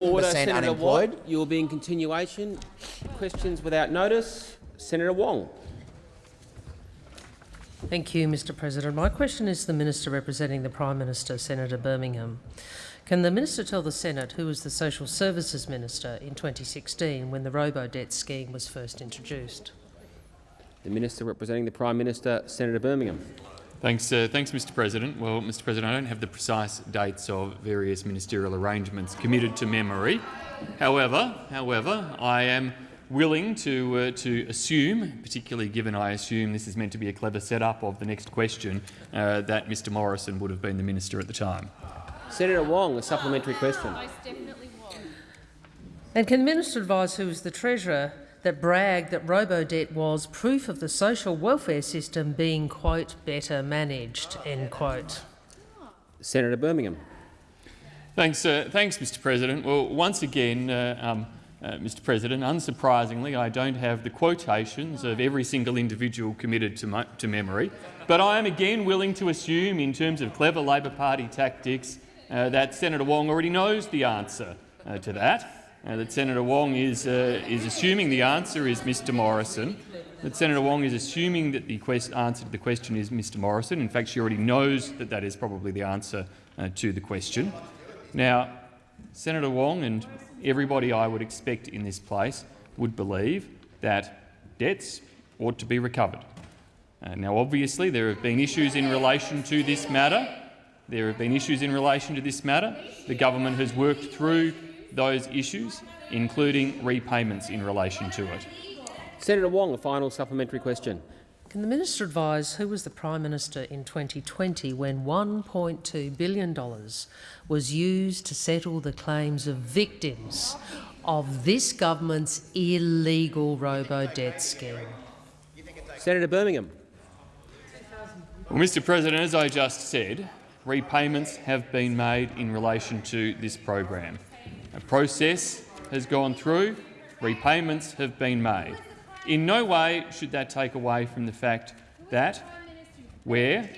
Order, Senator unemployed. Watt. You will be in continuation. Questions without notice. Senator Wong. Thank you, Mr President. My question is to the Minister representing the Prime Minister, Senator Birmingham. Can the Minister tell the Senate who was the Social Services Minister in 2016 when the robo-debt scheme was first introduced? The Minister representing the Prime Minister, Senator Birmingham. Thanks, uh, thanks, Mr. President. Well, Mr. President, I don't have the precise dates of various ministerial arrangements committed to memory. However, however, I am willing to uh, to assume, particularly given I assume this is meant to be a clever setup of the next question, uh, that Mr. Morrison would have been the minister at the time. Senator Wong, a supplementary question. And can the Minister advise who was the Treasurer that bragged that robo-debt was proof of the social welfare system being, quote, better managed, end quote? Senator Birmingham. Thanks, uh, thanks, Mr. President. Well, once again, uh, um, uh, Mr. President, unsurprisingly, I don't have the quotations of every single individual committed to, to memory, but I am again willing to assume, in terms of clever Labor Party tactics, uh, that Senator Wong already knows the answer uh, to that. Uh, that Senator Wong is, uh, is assuming the answer is Mr Morrison, that Senator Wong is assuming that the answer to the question is Mr Morrison. In fact, she already knows that that is probably the answer uh, to the question. Now, Senator Wong and everybody I would expect in this place would believe that debts ought to be recovered. Uh, now, obviously, there have been issues in relation to this matter. There have been issues in relation to this matter. The government has worked through those issues, including repayments in relation to it. Senator Wong, a final supplementary question. Can the minister advise who was the Prime Minister in 2020 when $1.2 billion was used to settle the claims of victims of this government's illegal robo-debt scheme? Senator Birmingham. Well, Mr President, as I just said, repayments have been made in relation to this program. A process has gone through, repayments have been made. In no way should that take away from the fact that where,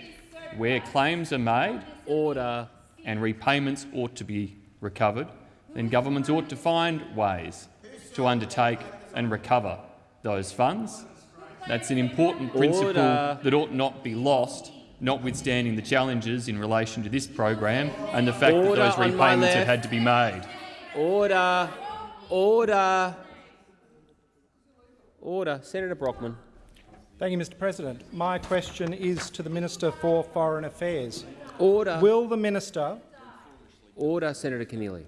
where claims are made, order and repayments ought to be recovered, then governments ought to find ways to undertake and recover those funds. That's an important principle order. that ought not be lost, notwithstanding the challenges in relation to this program and the fact order that those repayments have had to be made. Order. Order. Order. Senator Brockman. Thank you, Mr President. My question is to the Minister for Foreign Affairs. Order. Will the minister Order, Senator Keneally.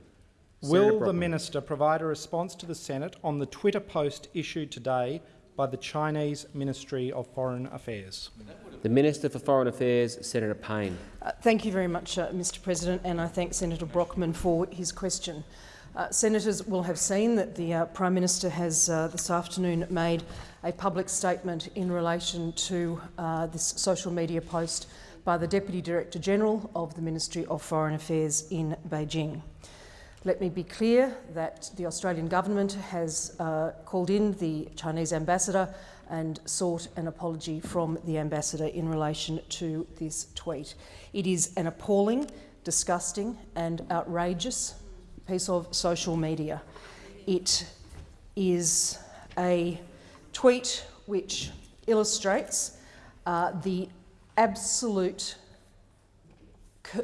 Will the minister provide a response to the Senate on the Twitter post issued today by the Chinese Ministry of Foreign Affairs? The Minister for Foreign Affairs, Senator Payne. Uh, thank you very much, uh, Mr President, and I thank Senator Brockman for his question. Uh, senators will have seen that the uh, Prime Minister has uh, this afternoon made a public statement in relation to uh, this social media post by the Deputy Director General of the Ministry of Foreign Affairs in Beijing. Let me be clear that the Australian government has uh, called in the Chinese ambassador and sought an apology from the ambassador in relation to this tweet. It is an appalling, disgusting and outrageous piece of social media. It is a tweet which illustrates uh, the absolute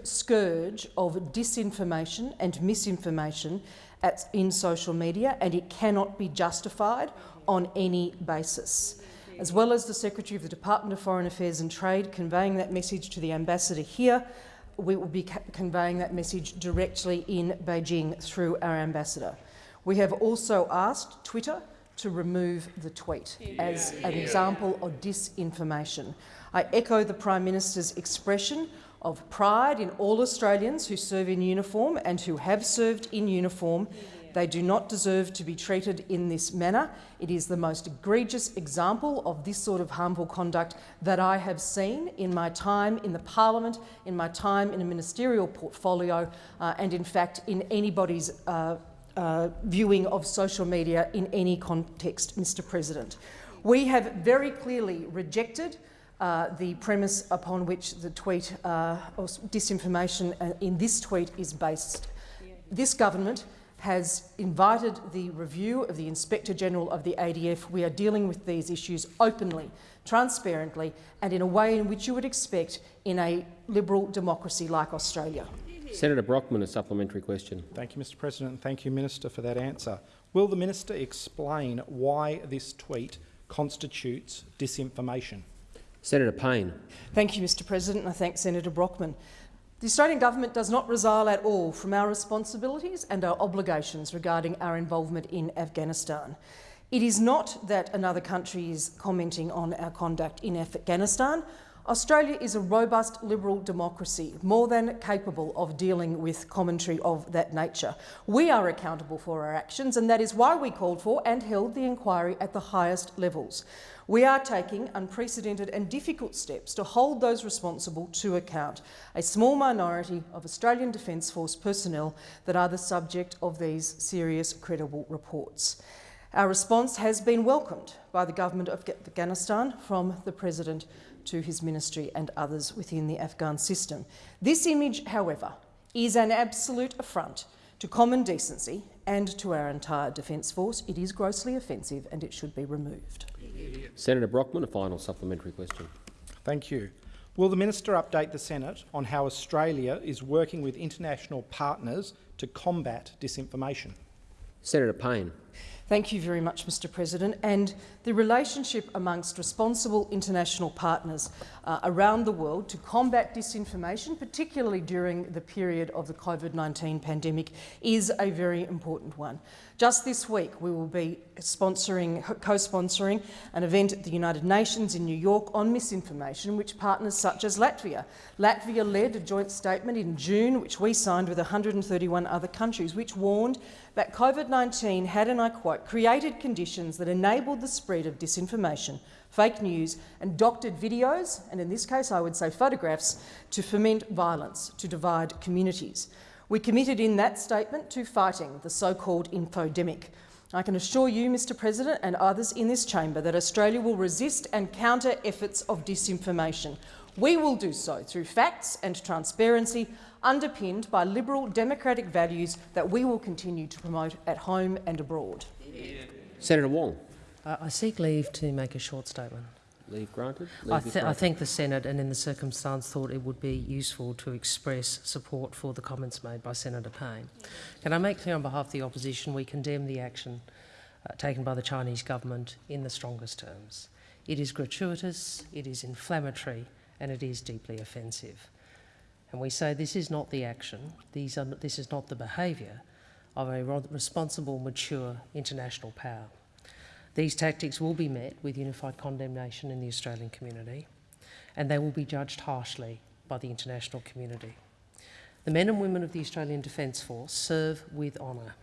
scourge of disinformation and misinformation at, in social media, and it cannot be justified on any basis. As well as the Secretary of the Department of Foreign Affairs and Trade conveying that message to the ambassador here, we will be conveying that message directly in Beijing through our ambassador. We have also asked Twitter to remove the tweet as an example of disinformation. I echo the Prime Minister's expression of pride in all Australians who serve in uniform and who have served in uniform they do not deserve to be treated in this manner. It is the most egregious example of this sort of harmful conduct that I have seen in my time in the parliament, in my time in a ministerial portfolio, uh, and in fact in anybody's uh, uh, viewing of social media in any context, Mr President. We have very clearly rejected uh, the premise upon which the tweet uh, or disinformation uh, in this tweet is based. This government has invited the review of the Inspector General of the ADF. We are dealing with these issues openly, transparently and in a way in which you would expect in a liberal democracy like Australia. Senator Brockman, a supplementary question. Thank you, Mr President, and thank you, Minister, for that answer. Will the minister explain why this tweet constitutes disinformation? Senator Payne. Thank you, Mr President, and I thank Senator Brockman. The Australian government does not resile at all from our responsibilities and our obligations regarding our involvement in Afghanistan. It is not that another country is commenting on our conduct in Afghanistan. Australia is a robust liberal democracy, more than capable of dealing with commentary of that nature. We are accountable for our actions, and that is why we called for and held the inquiry at the highest levels. We are taking unprecedented and difficult steps to hold those responsible to account, a small minority of Australian Defence Force personnel that are the subject of these serious, credible reports. Our response has been welcomed by the government of Afghanistan from the President to his ministry and others within the Afghan system. This image, however, is an absolute affront to common decency and to our entire Defence Force. It is grossly offensive and it should be removed. Senator Brockman, a final supplementary question. Thank you. Will the minister update the Senate on how Australia is working with international partners to combat disinformation? Senator Payne. Thank you very much, Mr President. And the relationship amongst responsible international partners uh, around the world to combat disinformation, particularly during the period of the COVID-19 pandemic, is a very important one. Just this week, we will be sponsoring, co-sponsoring an event at the United Nations in New York on misinformation, which partners such as Latvia. Latvia led a joint statement in June, which we signed with 131 other countries, which warned that COVID-19 had, and I quote, created conditions that enabled the spread of disinformation, fake news and doctored videos, and in this case I would say photographs, to foment violence, to divide communities. We committed in that statement to fighting the so-called infodemic. I can assure you, Mr President, and others in this chamber that Australia will resist and counter efforts of disinformation. We will do so through facts and transparency, underpinned by liberal democratic values that we will continue to promote at home and abroad. Senator Wong. Uh, I seek leave to make a short statement. Leave granted. I, Leave is th I think the Senate, and in the circumstance, thought it would be useful to express support for the comments made by Senator Payne. Can I make clear on behalf of the opposition we condemn the action uh, taken by the Chinese government in the strongest terms. It is gratuitous, it is inflammatory, and it is deeply offensive. And we say this is not the action, these are, this is not the behaviour of a responsible, mature international power. These tactics will be met with unified condemnation in the Australian community, and they will be judged harshly by the international community. The men and women of the Australian Defence Force serve with honour.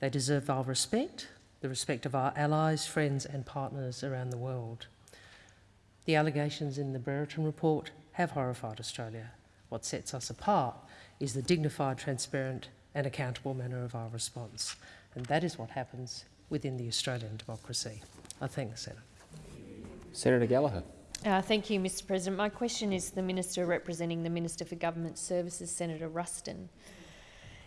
They deserve our respect, the respect of our allies, friends and partners around the world. The allegations in the Brereton report have horrified Australia. What sets us apart is the dignified, transparent and accountable manner of our response. And that is what happens within the Australian democracy. I thank the Senate. Senator Gallagher. Uh, thank you, Mr President. My question is to the Minister representing the Minister for Government Services, Senator Ruston.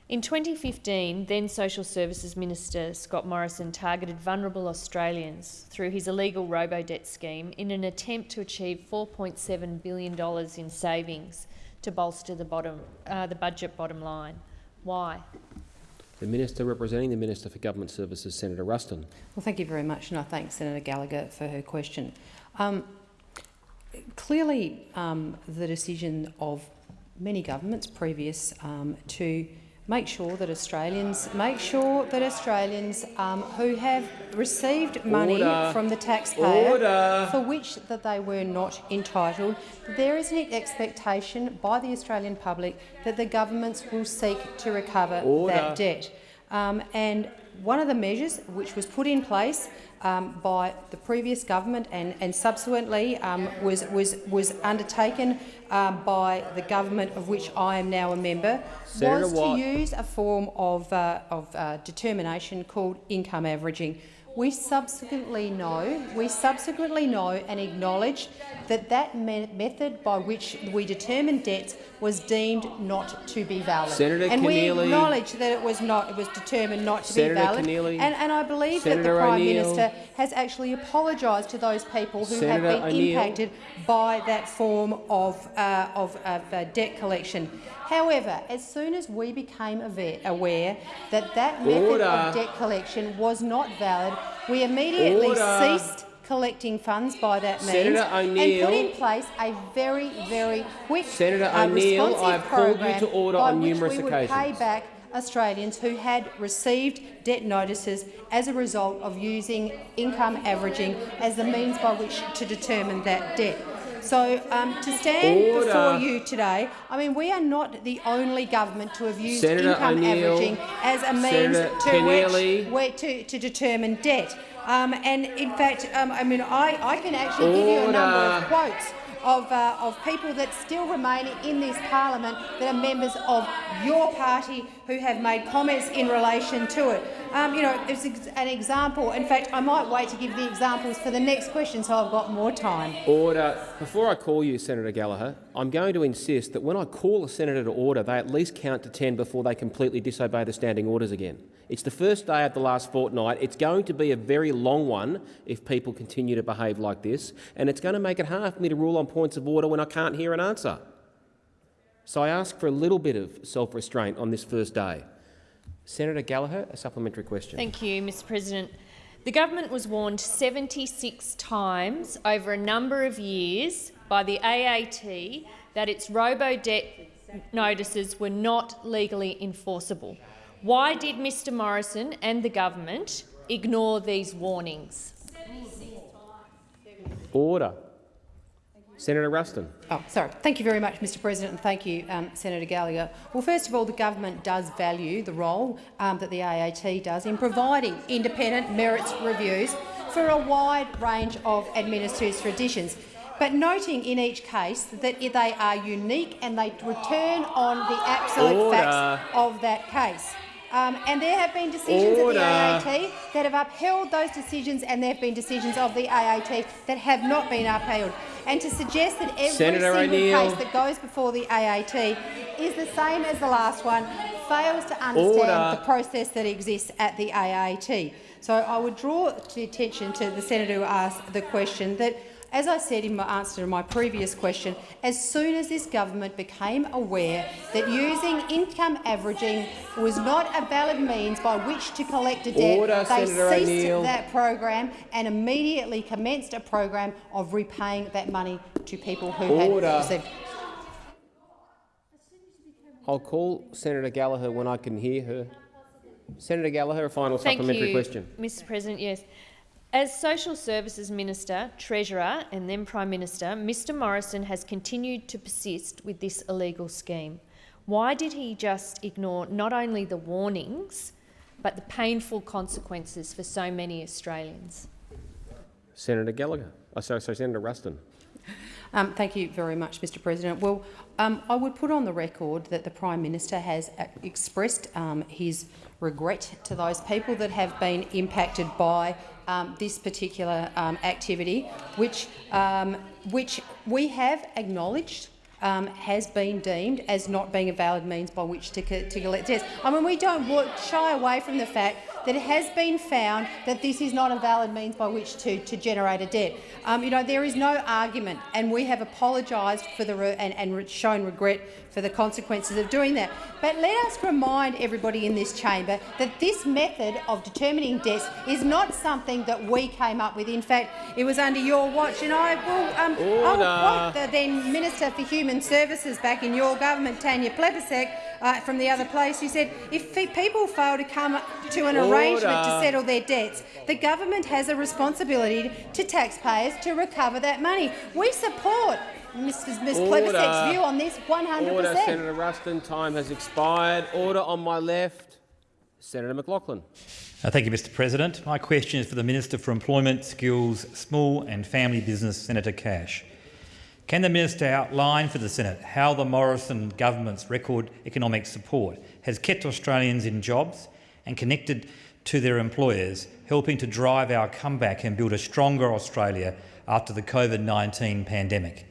In 2015, then Social Services Minister Scott Morrison targeted vulnerable Australians through his illegal robo-debt scheme in an attempt to achieve $4.7 billion in savings to bolster the, bottom, uh, the budget bottom line. Why? The Minister representing the Minister for Government Services, Senator Ruston. Well, thank you very much, and I thank Senator Gallagher for her question. Um, clearly, um, the decision of many governments previous um, to make sure that Australians make sure that Australians um, who have received money Order. from the taxpayer Order. for which that they were not entitled, there is an expectation by the Australian public that the governments will seek to recover Order. that debt. Um, and one of the measures which was put in place um, by the previous government and, and subsequently um, was, was, was undertaken um, by the government of which I am now a member Senator was Watt. to use a form of, uh, of uh, determination called income averaging. We subsequently know, we subsequently know and acknowledge that that me method by which we determine debts was deemed not to be valid. Senator and we acknowledge that it was not. It was determined not to Senator be valid. Keneally. And, and I believe that the Prime. Minister has actually apologised to those people who Senator have been impacted by that form of, uh, of, of uh, debt collection. However, as soon as we became aware that that method Order. of debt collection was not valid, we immediately Order. ceased collecting funds by that means and put in place a very, very quick, Senator uh, responsive I have called you program to order by on which numerous we would pay occasions. back Australians who had received debt notices as a result of using income averaging as the means by which to determine that debt. So um, to stand Order. before you today, I mean, we are not the only government to have used Senator income averaging as a means to which, to, to determine debt. Um, and in fact, um, I mean, I, I can actually give you a number of quotes of, uh, of people that still remain in this parliament that are members of your party who have made comments in relation to it. Um, you know, it's an example. In fact, I might wait to give the examples for the next question so I've got more time. Order. Before I call you, Senator Gallagher, I'm going to insist that when I call a senator to order, they at least count to 10 before they completely disobey the standing orders again. It's the first day of the last fortnight. It's going to be a very long one if people continue to behave like this, and it's going to make it hard for me to rule on points of order when I can't hear an answer. So I ask for a little bit of self-restraint on this first day. Senator Gallagher, a supplementary question. Thank you, Mr President. The government was warned 76 times over a number of years by the AAT that its robo-debt notices were not legally enforceable. Why did Mr Morrison and the government ignore these warnings? Order. Senator Ruston. Oh, sorry. Thank you very much, Mr President, and thank you, um, Senator Gallagher. Well, first of all, the government does value the role um, that the AAT does in providing independent merits reviews for a wide range of administrative traditions, but noting in each case that they are unique and they return on the absolute Order. facts of that case. Um, and there have been decisions Order. at the AAT that have upheld those decisions, and there have been decisions of the AAT that have not been upheld. And to suggest that every Senator single case that goes before the AAT is the same as the last one fails to understand Order. the process that exists at the AAT. So I would draw to attention to the senator who asked the question that as I said in my answer to my previous question, as soon as this government became aware that using income averaging was not a valid means by which to collect a debt, Order, they Senator ceased that program and immediately commenced a program of repaying that money to people who Order. had received. I'll call Senator Gallagher when I can hear her. Senator Gallagher, a final Thank supplementary you, question. Mr President. Yes. As Social Services Minister, Treasurer and then Prime Minister, Mr Morrison has continued to persist with this illegal scheme. Why did he just ignore not only the warnings, but the painful consequences for so many Australians? Senator Gallagher. Oh, sorry, sorry, Senator Ruston. Um, thank you very much, Mr President. Well, um, I would put on the record that the Prime Minister has uh, expressed um, his regret to those people that have been impacted by um, this particular um, activity, which, um, which we have acknowledged um, has been deemed as not being a valid means by which to, to collect debts. I mean, we don't shy away from the fact that it has been found that this is not a valid means by which to, to generate a debt. Um, you know, there is no argument, and we have apologised for the and, and shown regret for the consequences of doing that. But let us remind everybody in this chamber that this method of determining debts is not something that we came up with. In fact, it was under your watch, and I will, um, I will quote the then Minister for Human Services back in your government, Tanya Plibersek, uh, from the other place, who said if people fail to come to an arrangement to settle their debts, the government has a responsibility to taxpayers to recover that money. We support Mrs. Ms. Order. Plibersek's view on this 100 Order, per cent. Senator Ruston. Time has expired. Order on my left. Senator McLachlan. Uh, Thank you, Mr President. My question is for the Minister for Employment, Skills, Small and Family Business, Senator Cash. Can the minister outline for the Senate how the Morrison government's record economic support has kept Australians in jobs and connected to their employers, helping to drive our comeback and build a stronger Australia after the COVID-19 pandemic?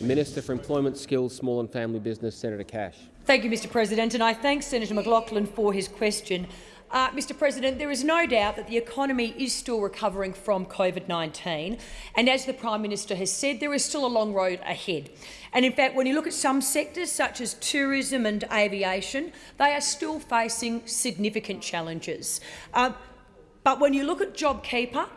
Minister for Employment, Skills, Small and Family Business, Senator Cash. Thank you, Mr President, and I thank Senator McLachlan for his question. Uh, Mr President, there is no doubt that the economy is still recovering from COVID-19, and as the Prime Minister has said, there is still a long road ahead. And in fact, when you look at some sectors, such as tourism and aviation, they are still facing significant challenges. Uh, but when you look at JobKeeper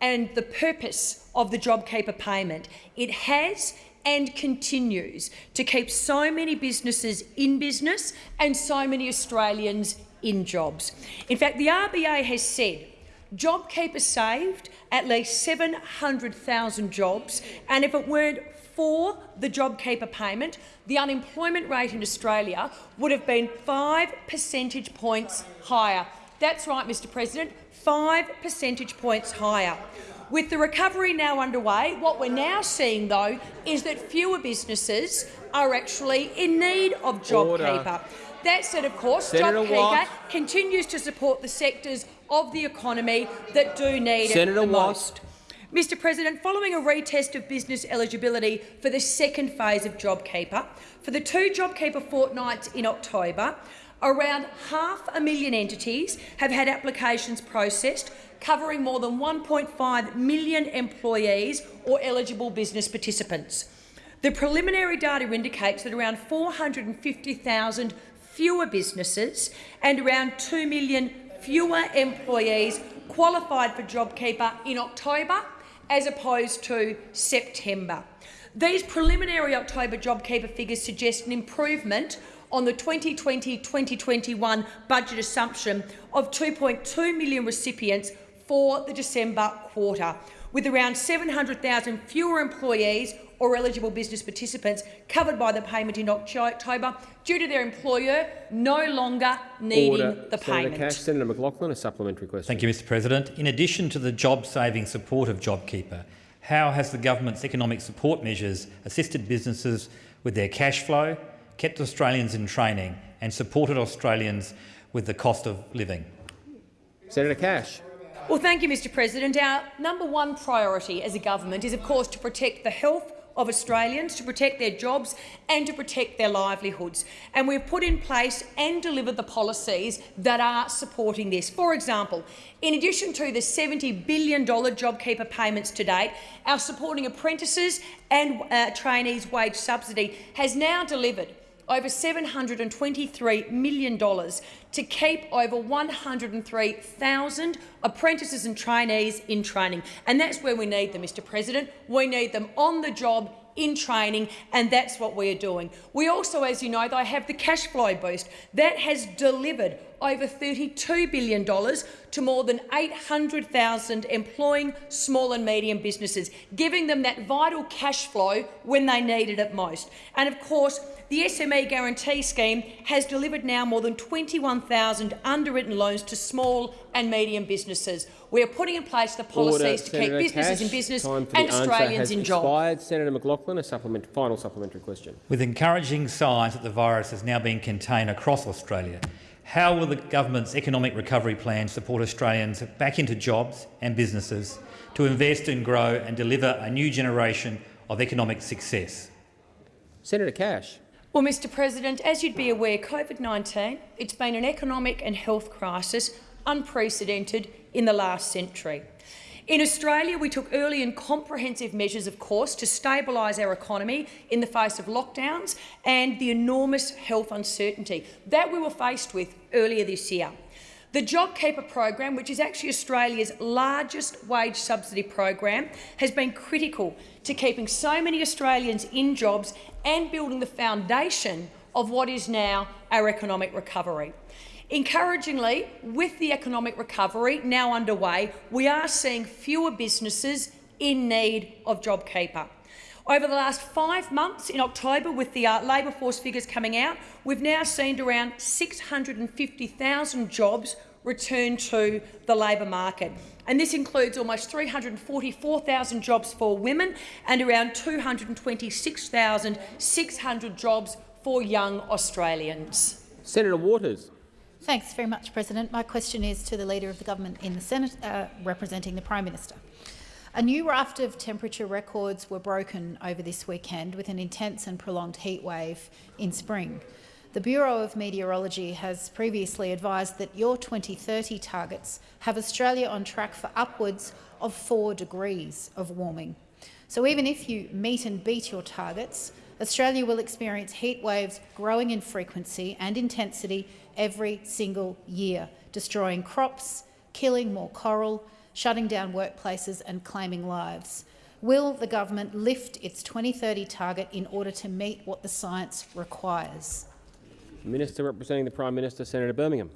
and the purpose of the JobKeeper payment, it has and continues to keep so many businesses in business and so many Australians in jobs. In fact, the RBA has said JobKeeper saved at least 700,000 jobs, and if it weren't for the JobKeeper payment, the unemployment rate in Australia would have been five percentage points higher. That's right, Mr President, five percentage points higher. With the recovery now underway, what we're now seeing, though, is that fewer businesses are actually in need of JobKeeper. That said, of course, Senator JobKeeper Watt. continues to support the sectors of the economy that do need Senator it the Watt. most. Mr President, following a retest of business eligibility for the second phase of JobKeeper, for the two JobKeeper fortnights in October, around half a million entities have had applications processed covering more than 1.5 million employees or eligible business participants. The preliminary data indicates that around 450,000 fewer businesses and around 2 million fewer employees qualified for JobKeeper in October as opposed to September. These preliminary October JobKeeper figures suggest an improvement on the 2020-2021 budget assumption of 2.2 million recipients for the December quarter, with around 700,000 fewer employees or eligible business participants covered by the payment in October due to their employer no longer needing Order. the Senator payment. Cash. Senator McLachlan, a supplementary question. Thank you, Mr President. In addition to the job-saving support of JobKeeper, how has the government's economic support measures assisted businesses with their cash flow, kept Australians in training and supported Australians with the cost of living? Senator Cash. Well, thank you, Mr President. Our number one priority as a government is, of course, to protect the health of Australians, to protect their jobs and to protect their livelihoods. And we've put in place and delivered the policies that are supporting this. For example, in addition to the $70 billion JobKeeper payments to date, our Supporting Apprentices and uh, Trainees Wage Subsidy has now delivered over $723 million to keep over 103,000 apprentices and trainees in training. And that's where we need them, Mr President. We need them on the job in training, and that's what we are doing. We also, as you know, though, have the cash flow boost. That has delivered over $32 billion to more than 800,000 employing small and medium businesses, giving them that vital cash flow when they needed it most. And of course, the SME Guarantee Scheme has delivered now more than 21,000 underwritten loans to small and medium businesses. We are putting in place the policies Order. to Senator keep businesses in business and Australians in jobs. expired. Senator McLachlan, a supplement, final supplementary question. With encouraging signs that the virus has now been contained across Australia, how will the government's economic recovery plan support Australians back into jobs and businesses to invest and grow and deliver a new generation of economic success? Senator Cash. Well, Mr President, as you'd be aware, COVID-19, it's been an economic and health crisis unprecedented in the last century. In Australia, we took early and comprehensive measures, of course, to stabilise our economy in the face of lockdowns and the enormous health uncertainty that we were faced with earlier this year. The JobKeeper program, which is actually Australia's largest wage subsidy program, has been critical to keeping so many Australians in jobs and building the foundation of what is now our economic recovery. Encouragingly, with the economic recovery now underway, we are seeing fewer businesses in need of JobKeeper. Over the last five months in October, with the uh, labour force figures coming out, we've now seen around 650,000 jobs return to the labour market. And this includes almost 344,000 jobs for women and around 226,600 jobs for young Australians. Senator Waters. Thanks very much, President. My question is to the Leader of the Government in the Senate, uh, representing the Prime Minister. A new raft of temperature records were broken over this weekend with an intense and prolonged heat wave in spring. The Bureau of Meteorology has previously advised that your 2030 targets have Australia on track for upwards of 4 degrees of warming. So even if you meet and beat your targets, Australia will experience heat waves growing in frequency and intensity every single year, destroying crops, killing more coral, shutting down workplaces and claiming lives. Will the government lift its 2030 target in order to meet what the science requires? Minister representing the Prime Minister, Senator Birmingham.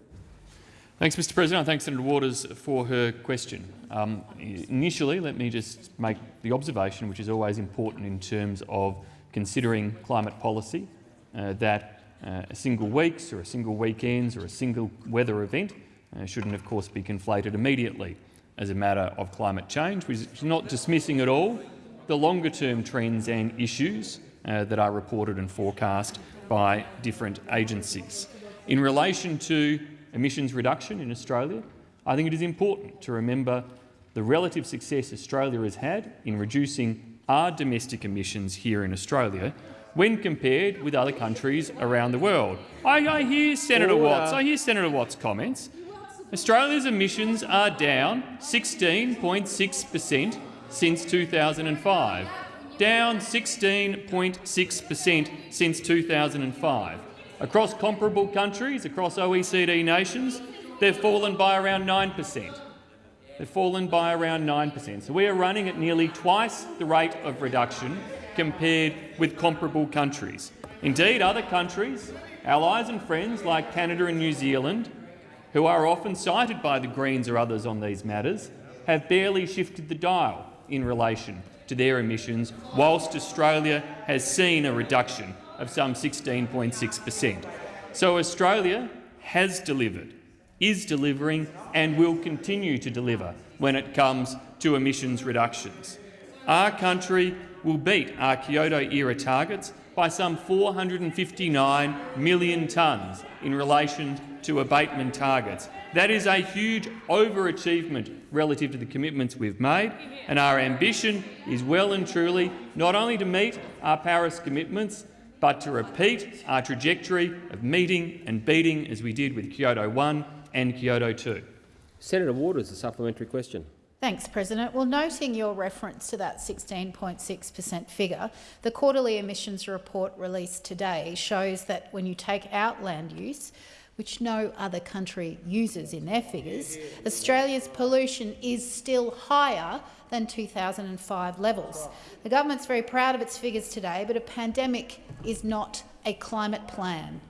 Thanks, Mr President. I thank Senator Waters for her question. Um, initially, let me just make the observation, which is always important in terms of considering climate policy, uh, that uh, a single week's or a single weekend's or a single weather event uh, shouldn't, of course, be conflated immediately as a matter of climate change, is not dismissing at all the longer-term trends and issues uh, that are reported and forecast by different agencies. In relation to emissions reduction in Australia, I think it is important to remember the relative success Australia has had in reducing our domestic emissions here in Australia when compared with other countries around the world. I, I hear Senator Order. Watts. I hear Senator Watts' comments. Australia's emissions are down 16.6 per cent since 2005 down 16.6 per cent since 2005. Across comparable countries, across OECD nations, they've fallen by around 9 per cent. They've fallen by around 9 per cent. So we are running at nearly twice the rate of reduction compared with comparable countries. Indeed, other countries, allies and friends like Canada and New Zealand, who are often cited by the Greens or others on these matters, have barely shifted the dial in relation to their emissions, whilst Australia has seen a reduction of some 16.6 per cent. So Australia has delivered, is delivering and will continue to deliver when it comes to emissions reductions. Our country will beat our Kyoto-era targets by some 459 million tonnes in relation to abatement targets, that is a huge overachievement relative to the commitments we've made, and our ambition is well and truly not only to meet our Paris commitments, but to repeat our trajectory of meeting and beating as we did with Kyoto 1 and Kyoto 2. Senator Waters, a supplementary question. Thanks, President. Well, noting your reference to that 16.6 per cent figure, the quarterly emissions report released today shows that when you take out land use, which no other country uses in their figures, Australia's pollution is still higher than 2005 levels. The government's very proud of its figures today, but a pandemic is not a climate plan.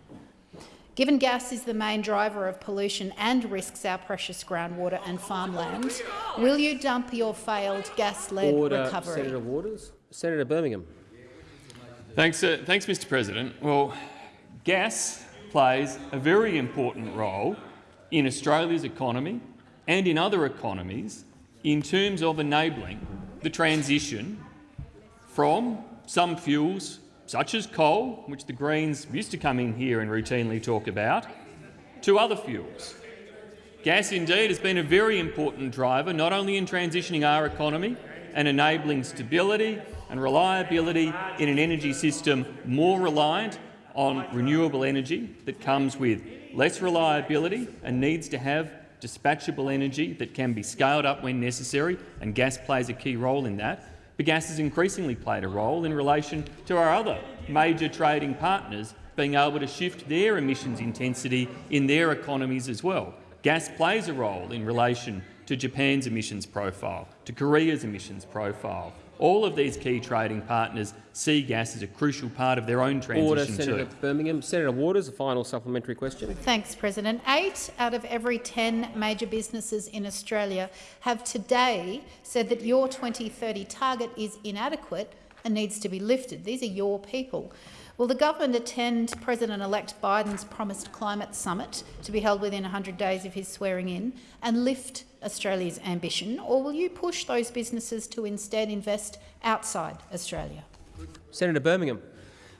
Given gas is the main driver of pollution and risks our precious groundwater and farmland, will you dump your failed gas-led recovery? Senator Waters. Senator Birmingham. Thanks, uh, thanks, Mr. President. Well, gas plays a very important role in Australia's economy and in other economies in terms of enabling the transition from some fuels, such as coal, which the Greens used to come in here and routinely talk about, to other fuels. Gas, indeed, has been a very important driver, not only in transitioning our economy and enabling stability and reliability in an energy system more reliant on renewable energy that comes with less reliability and needs to have dispatchable energy that can be scaled up when necessary, and gas plays a key role in that. But gas has increasingly played a role in relation to our other major trading partners being able to shift their emissions intensity in their economies as well. Gas plays a role in relation to Japan's emissions profile, to Korea's emissions profile, all of these key trading partners see gas as a crucial part of their own transition Order, Senator too. Birmingham. Senator Waters, a final supplementary question. Thanks, President. Eight out of every 10 major businesses in Australia have today said that your 2030 target is inadequate and needs to be lifted. These are your people. Will the government attend President-elect Biden's promised climate summit to be held within 100 days of his swearing in and lift Australia's ambition, or will you push those businesses to instead invest outside Australia? Senator Birmingham.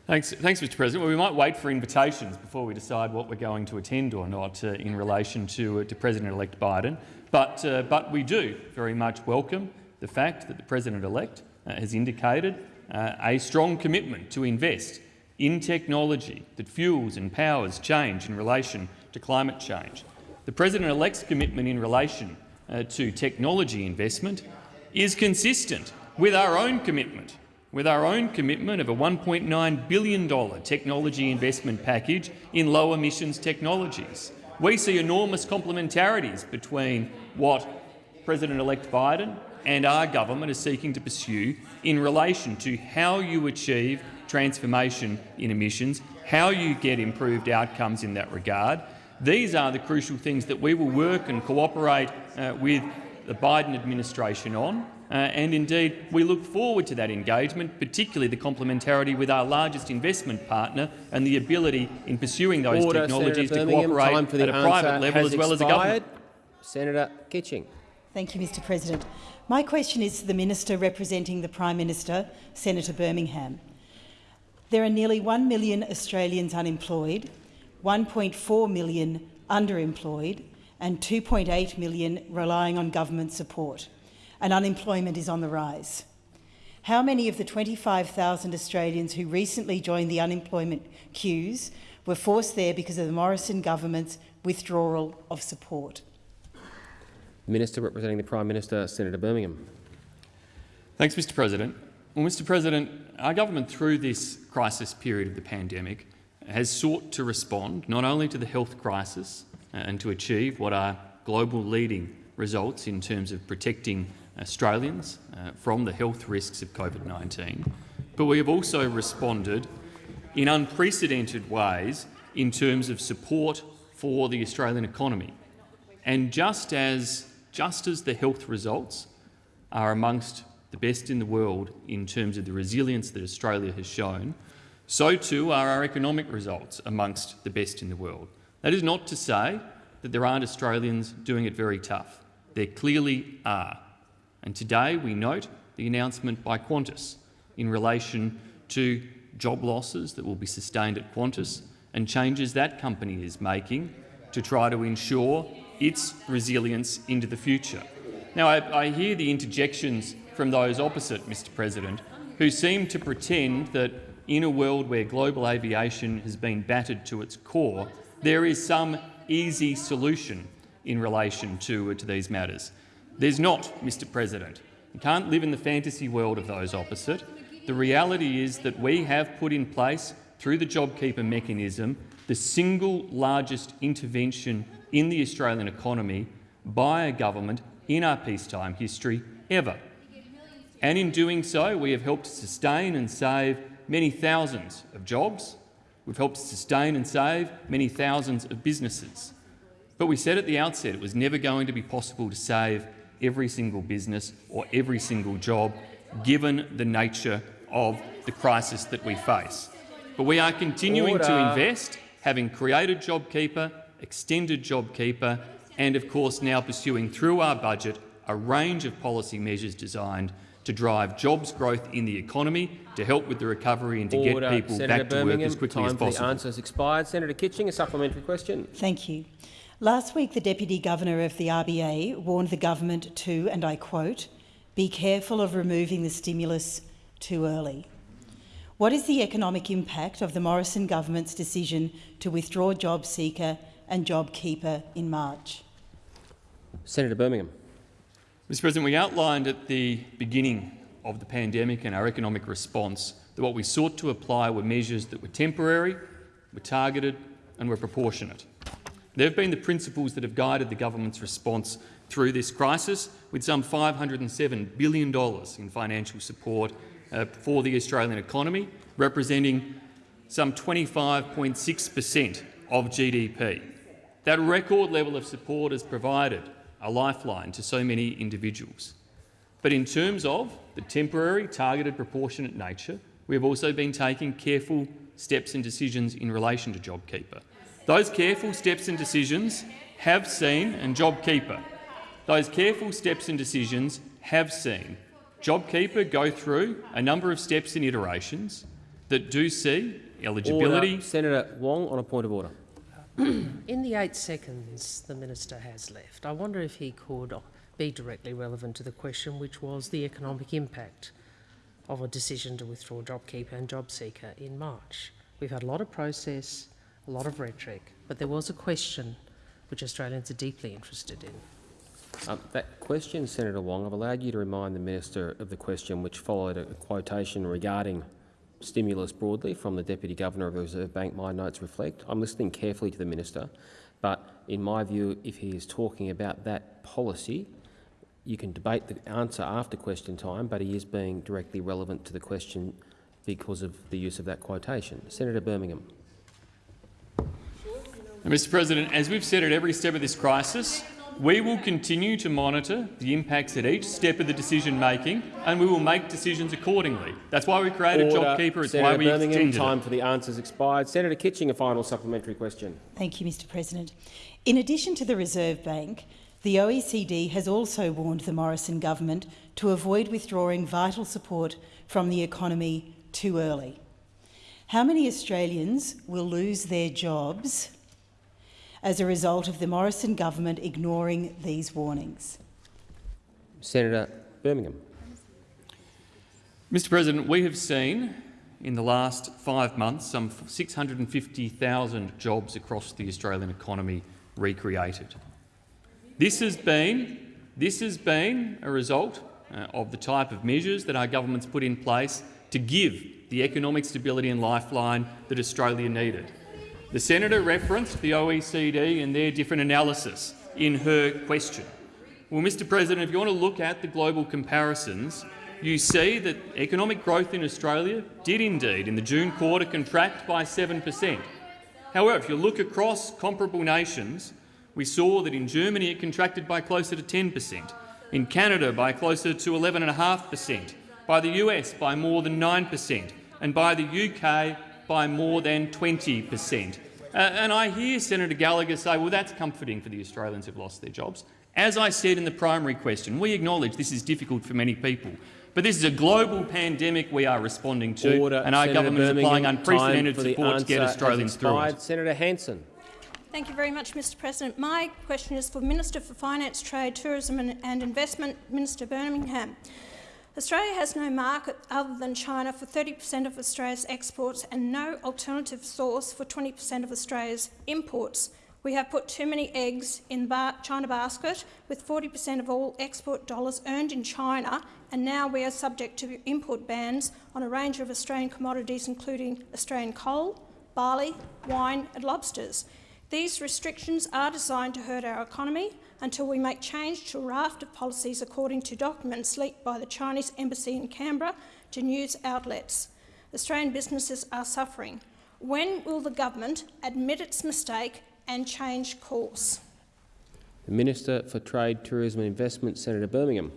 Thanks, thanks, Mr. President. Well, we might wait for invitations before we decide what we're going to attend or not uh, in relation to, uh, to President-elect Biden, but, uh, but we do very much welcome the fact that the President-elect uh, has indicated uh, a strong commitment to invest in technology that fuels and powers change in relation to climate change. The President-elect's commitment in relation uh, to technology investment is consistent with our own commitment, with our own commitment of a $1.9 billion technology investment package in low emissions technologies. We see enormous complementarities between what President-elect Biden and our government is seeking to pursue in relation to how you achieve transformation in emissions, how you get improved outcomes in that regard. These are the crucial things that we will work and cooperate uh, with the Biden administration on. Uh, and indeed, we look forward to that engagement, particularly the complementarity with our largest investment partner and the ability in pursuing those Order, technologies Senator to cooperate Time for the at a private level as well as a government. expired. Senator Kitching. Thank you, Mr President. My question is to the Minister representing the Prime Minister, Senator Birmingham. There are nearly 1 million Australians unemployed, 1.4 million underemployed and 2.8 million relying on government support, and unemployment is on the rise. How many of the 25,000 Australians who recently joined the unemployment queues were forced there because of the Morrison government's withdrawal of support? Minister representing the Prime Minister, Senator Birmingham. Thanks, Mr President. Well, Mr President, our government through this crisis period of the pandemic has sought to respond not only to the health crisis and to achieve what are global leading results in terms of protecting Australians uh, from the health risks of COVID-19, but we have also responded in unprecedented ways in terms of support for the Australian economy. And just as, just as the health results are amongst the best in the world in terms of the resilience that Australia has shown, so too are our economic results amongst the best in the world. That is not to say that there aren't Australians doing it very tough. There clearly are. And today we note the announcement by Qantas in relation to job losses that will be sustained at Qantas and changes that company is making to try to ensure its resilience into the future. Now, I, I hear the interjections from those opposite, Mr President, who seem to pretend that in a world where global aviation has been battered to its core, there is some easy solution in relation to, uh, to these matters. There's not, Mr President. You can't live in the fantasy world of those opposite. The reality is that we have put in place, through the JobKeeper mechanism, the single largest intervention in the Australian economy by a government in our peacetime history ever. And in doing so, we have helped sustain and save many thousands of jobs. We've helped sustain and save many thousands of businesses. But we said at the outset it was never going to be possible to save every single business or every single job, given the nature of the crisis that we face. But we are continuing Order. to invest, having created JobKeeper, extended JobKeeper, and of course now pursuing through our budget a range of policy measures designed to drive jobs growth in the economy, to help with the recovery and to Order. get people Senator back to work Birmingham, as quickly time as for the answer has expired. Senator Kitching, a supplementary question. Thank you. Last week, the Deputy Governor of the RBA warned the government to, and I quote, be careful of removing the stimulus too early. What is the economic impact of the Morrison government's decision to withdraw JobSeeker and JobKeeper in March? Senator Birmingham. Mr President, we outlined at the beginning of the pandemic and our economic response that what we sought to apply were measures that were temporary, were targeted and were proportionate. There have been the principles that have guided the government's response through this crisis, with some $507 billion in financial support uh, for the Australian economy, representing some 25.6 per cent of GDP. That record level of support has provided a lifeline to so many individuals. But in terms of the temporary, targeted, proportionate nature, we have also been taking careful steps and decisions in relation to JobKeeper. Those careful steps and decisions have seen, and JobKeeper, those careful steps and decisions have seen JobKeeper go through a number of steps and iterations that do see eligibility. Order. Senator Wong on a point of order. In the eight seconds the minister has left, I wonder if he could be directly relevant to the question, which was the economic impact of a decision to withdraw JobKeeper and JobSeeker in March. We've had a lot of process, a lot of rhetoric, but there was a question which Australians are deeply interested in. Um, that question, Senator Wong, I've allowed you to remind the minister of the question which followed a quotation regarding stimulus broadly from the Deputy Governor of the Reserve Bank, my notes reflect. I'm listening carefully to the minister, but in my view, if he is talking about that policy, you can debate the answer after question time, but he is being directly relevant to the question because of the use of that quotation. Senator Birmingham. Mr President, as we've said at every step of this crisis, we will continue to monitor the impacts at each step of the decision-making and we will make decisions accordingly. That's why we created Order. JobKeeper. It's Senator why we Birmingham, extended time it. for the answers expired. Senator Kitching, a final supplementary question. Thank you, Mr President. In addition to the Reserve Bank, the OECD has also warned the Morrison government to avoid withdrawing vital support from the economy too early. How many Australians will lose their jobs as a result of the Morrison government ignoring these warnings? Senator Birmingham. Mr President, we have seen in the last five months some 650,000 jobs across the Australian economy recreated. This has been, this has been a result uh, of the type of measures that our government's put in place to give the economic stability and lifeline that Australia needed. The senator referenced the OECD and their different analysis in her question. Well, Mr President, if you want to look at the global comparisons, you see that economic growth in Australia did indeed in the June quarter contract by 7 per cent. However, if you look across comparable nations, we saw that in Germany it contracted by closer to 10 per cent, in Canada by closer to 11.5 per cent, by the US by more than 9 per cent, and by the UK by more than 20 per cent. Uh, and I hear Senator Gallagher say, well, that's comforting for the Australians who've lost their jobs. As I said in the primary question, we acknowledge this is difficult for many people. But this is a global pandemic we are responding to, Order. and our Senator government is applying unprecedented time for the support to get Australians through it. Senator Hanson. Thank you very much, Mr President. My question is for Minister for Finance, Trade, Tourism and, and Investment, Minister Birmingham. Australia has no market other than China for 30 per cent of Australia's exports and no alternative source for 20 per cent of Australia's imports. We have put too many eggs in the China basket, with 40 per cent of all export dollars earned in China, and now we are subject to import bans on a range of Australian commodities, including Australian coal, barley, wine and lobsters. These restrictions are designed to hurt our economy until we make change to a raft of policies according to documents leaked by the Chinese embassy in Canberra to news outlets. Australian businesses are suffering. When will the government admit its mistake and change course? The Minister for Trade, Tourism and Investment, Senator Birmingham.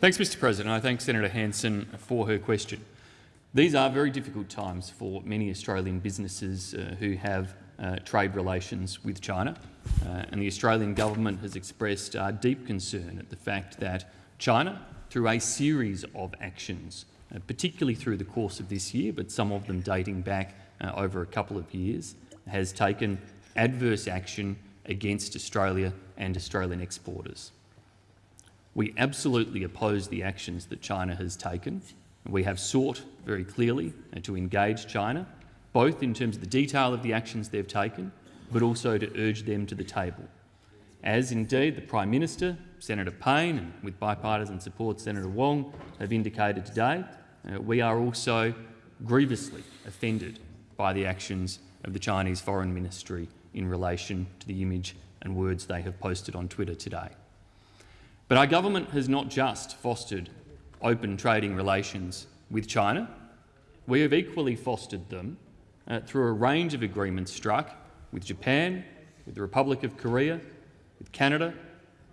Thanks, Mr President. I thank Senator Hanson for her question. These are very difficult times for many Australian businesses uh, who have uh, trade relations with China, uh, and the Australian government has expressed uh, deep concern at the fact that China, through a series of actions, uh, particularly through the course of this year, but some of them dating back uh, over a couple of years, has taken adverse action against Australia and Australian exporters. We absolutely oppose the actions that China has taken. We have sought very clearly uh, to engage China, both in terms of the detail of the actions they've taken, but also to urge them to the table. As indeed the Prime Minister, Senator Payne, and with bipartisan support Senator Wong have indicated today, uh, we are also grievously offended by the actions of the Chinese Foreign Ministry in relation to the image and words they have posted on Twitter today. But our government has not just fostered open trading relations with China. We have equally fostered them uh, through a range of agreements struck with Japan, with the Republic of Korea, with Canada,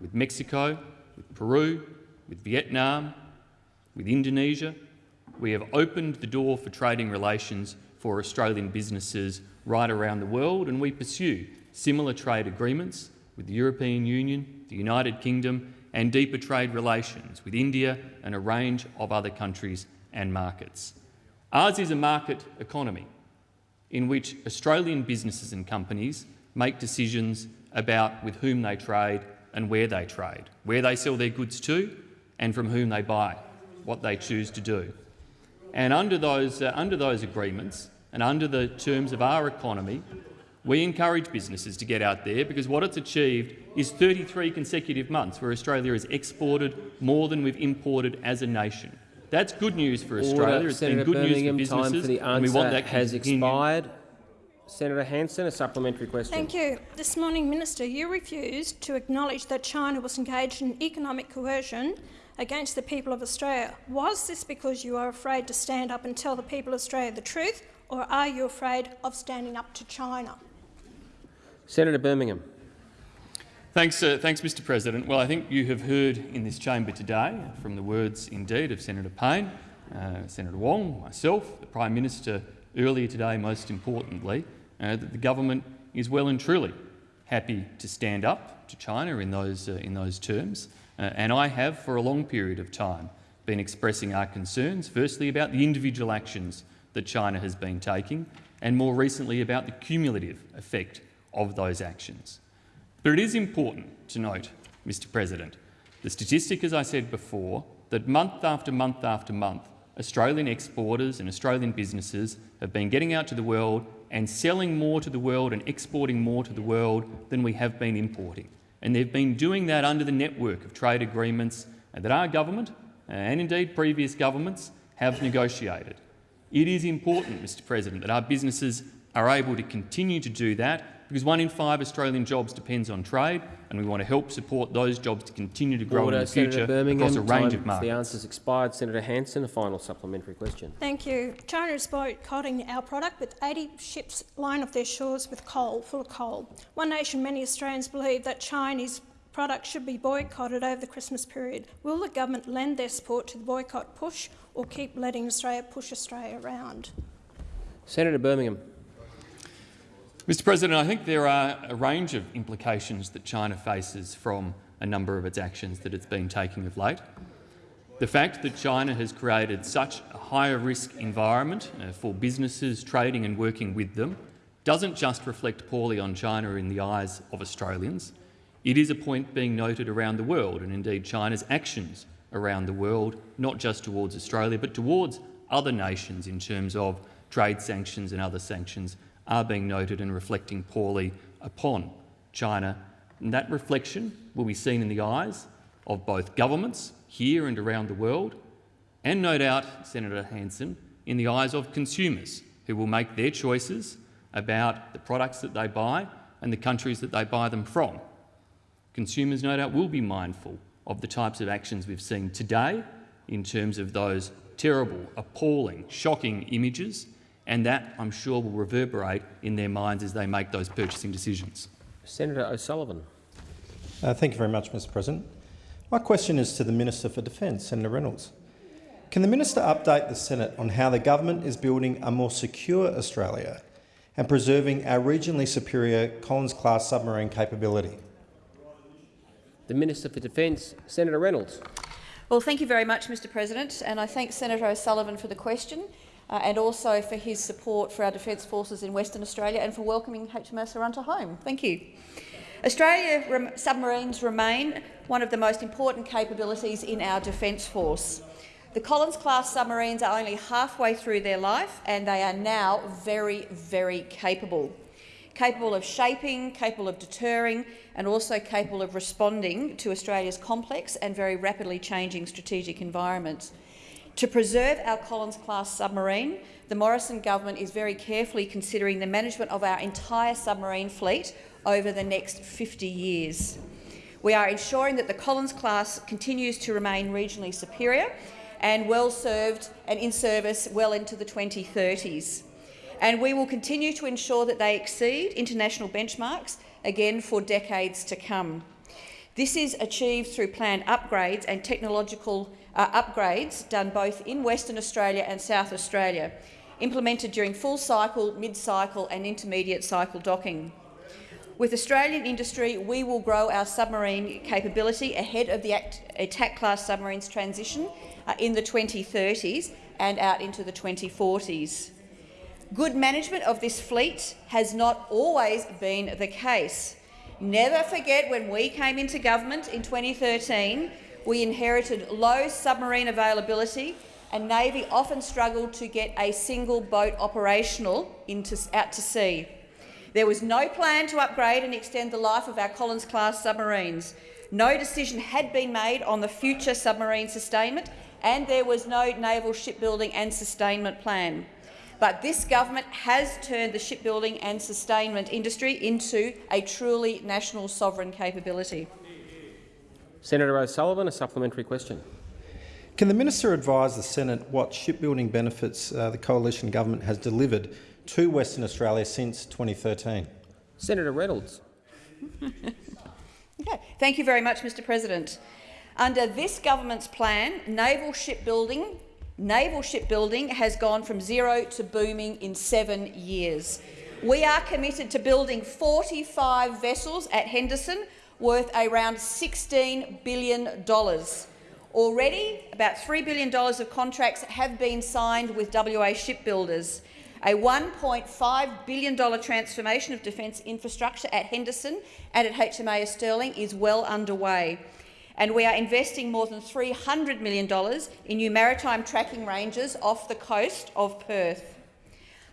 with Mexico, with Peru, with Vietnam, with Indonesia. We have opened the door for trading relations for Australian businesses right around the world, and we pursue similar trade agreements with the European Union, the United Kingdom and deeper trade relations with India and a range of other countries and markets. Ours is a market economy in which Australian businesses and companies make decisions about with whom they trade and where they trade, where they sell their goods to and from whom they buy, what they choose to do. And under those, uh, under those agreements and under the terms of our economy, we encourage businesses to get out there because what it's achieved is 33 consecutive months where Australia has exported more than we've imported as a nation. That's good news for Australia. Order. It's Senator been good Birmingham, news for businesses, time for the and we answer want that has continue. expired. Senator Hanson, a supplementary question. Thank you. This morning, Minister, you refused to acknowledge that China was engaged in economic coercion against the people of Australia. Was this because you are afraid to stand up and tell the people of Australia the truth, or are you afraid of standing up to China? Senator Birmingham. Thanks, uh, thanks, Mr President. Well, I think you have heard in this chamber today, from the words indeed of Senator Payne, uh, Senator Wong, myself, the Prime Minister earlier today, most importantly, uh, that the government is well and truly happy to stand up to China in those, uh, in those terms. Uh, and I have, for a long period of time, been expressing our concerns, firstly about the individual actions that China has been taking, and more recently about the cumulative effect of those actions. But it is important to note, Mr President, the statistic, as I said before, that month after month after month, Australian exporters and Australian businesses have been getting out to the world and selling more to the world and exporting more to the world than we have been importing. And they've been doing that under the network of trade agreements that our government, uh, and indeed previous governments, have negotiated. It is important, Mr President, that our businesses are able to continue to do that because one in five Australian jobs depends on trade, and we want to help support those jobs to continue to grow Order. in the Senator future Birmingham, across a range time of markets. The answer's expired. Senator Hanson, a final supplementary question. Thank you. China is boycotting our product with 80 ships line off their shores with coal, full of coal. One nation, many Australians believe that Chinese products should be boycotted over the Christmas period. Will the government lend their support to the boycott push or keep letting Australia push Australia around? Senator Birmingham. Mr President, I think there are a range of implications that China faces from a number of its actions that it's been taking of late. The fact that China has created such a higher risk environment uh, for businesses trading and working with them doesn't just reflect poorly on China in the eyes of Australians. It is a point being noted around the world, and indeed China's actions around the world, not just towards Australia but towards other nations in terms of trade sanctions and other sanctions are being noted and reflecting poorly upon China. And that reflection will be seen in the eyes of both governments here and around the world, and no doubt, Senator Hanson, in the eyes of consumers who will make their choices about the products that they buy and the countries that they buy them from. Consumers, no doubt, will be mindful of the types of actions we've seen today in terms of those terrible, appalling, shocking images and that, I'm sure, will reverberate in their minds as they make those purchasing decisions. Senator O'Sullivan. Uh, thank you very much, Mr President. My question is to the Minister for Defence, Senator Reynolds. Can the minister update the Senate on how the government is building a more secure Australia and preserving our regionally superior Collins-class submarine capability? The Minister for Defence, Senator Reynolds. Well, thank you very much, Mr President, and I thank Senator O'Sullivan for the question uh, and also for his support for our Defence Forces in Western Australia and for welcoming HMAS Arunta home. Thank you. Australia rem submarines remain one of the most important capabilities in our Defence Force. The Collins-class submarines are only halfway through their life and they are now very, very capable. Capable of shaping, capable of deterring and also capable of responding to Australia's complex and very rapidly changing strategic environments. To preserve our Collins-class submarine, the Morrison government is very carefully considering the management of our entire submarine fleet over the next 50 years. We are ensuring that the Collins class continues to remain regionally superior and well served and in service well into the 2030s. And we will continue to ensure that they exceed international benchmarks again for decades to come. This is achieved through planned upgrades and technological uh, upgrades done both in Western Australia and South Australia, implemented during full cycle, mid-cycle and intermediate cycle docking. With Australian industry, we will grow our submarine capability ahead of the attack class submarines transition uh, in the 2030s and out into the 2040s. Good management of this fleet has not always been the case. Never forget when we came into government in 2013, we inherited low submarine availability and Navy often struggled to get a single boat operational into, out to sea. There was no plan to upgrade and extend the life of our Collins-class submarines. No decision had been made on the future submarine sustainment, and there was no naval shipbuilding and sustainment plan. But this government has turned the shipbuilding and sustainment industry into a truly national sovereign capability. Senator O'Sullivan, a supplementary question. Can the minister advise the Senate what shipbuilding benefits uh, the coalition government has delivered to Western Australia since 2013? Senator Reynolds. okay. Thank you very much, Mr President. Under this government's plan, naval shipbuilding, naval shipbuilding has gone from zero to booming in seven years. We are committed to building 45 vessels at Henderson worth around $16 billion. Already, about $3 billion of contracts have been signed with WA shipbuilders. A $1.5 billion transformation of defence infrastructure at Henderson and at HMAS Stirling is well underway. And we are investing more than $300 million in new maritime tracking ranges off the coast of Perth.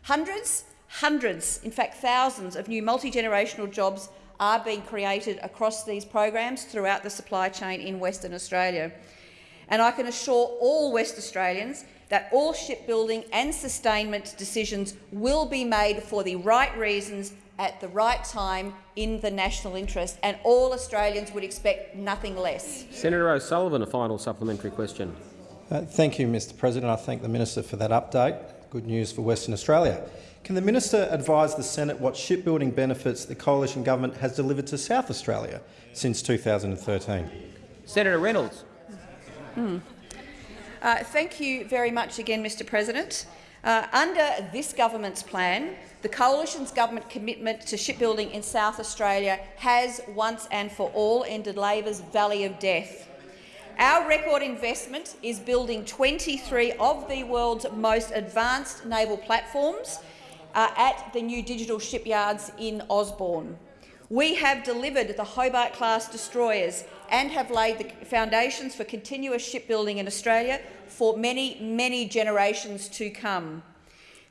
Hundreds, hundreds, in fact thousands of new multi-generational jobs are being created across these programs throughout the supply chain in Western Australia. And I can assure all West Australians that all shipbuilding and sustainment decisions will be made for the right reasons at the right time in the national interest, and all Australians would expect nothing less. Senator O'Sullivan, a final supplementary question. Uh, thank you, Mr President. I thank the minister for that update. Good news for Western Australia. Can the minister advise the Senate what shipbuilding benefits the coalition government has delivered to South Australia since 2013? Senator Reynolds. Mm. Uh, thank you very much again, Mr President. Uh, under this government's plan, the Coalition's government commitment to shipbuilding in South Australia has once and for all ended Labor's valley of death. Our record investment is building 23 of the world's most advanced naval platforms uh, at the new digital shipyards in Osborne. We have delivered the Hobart-class destroyers and have laid the foundations for continuous shipbuilding in Australia for many, many generations to come.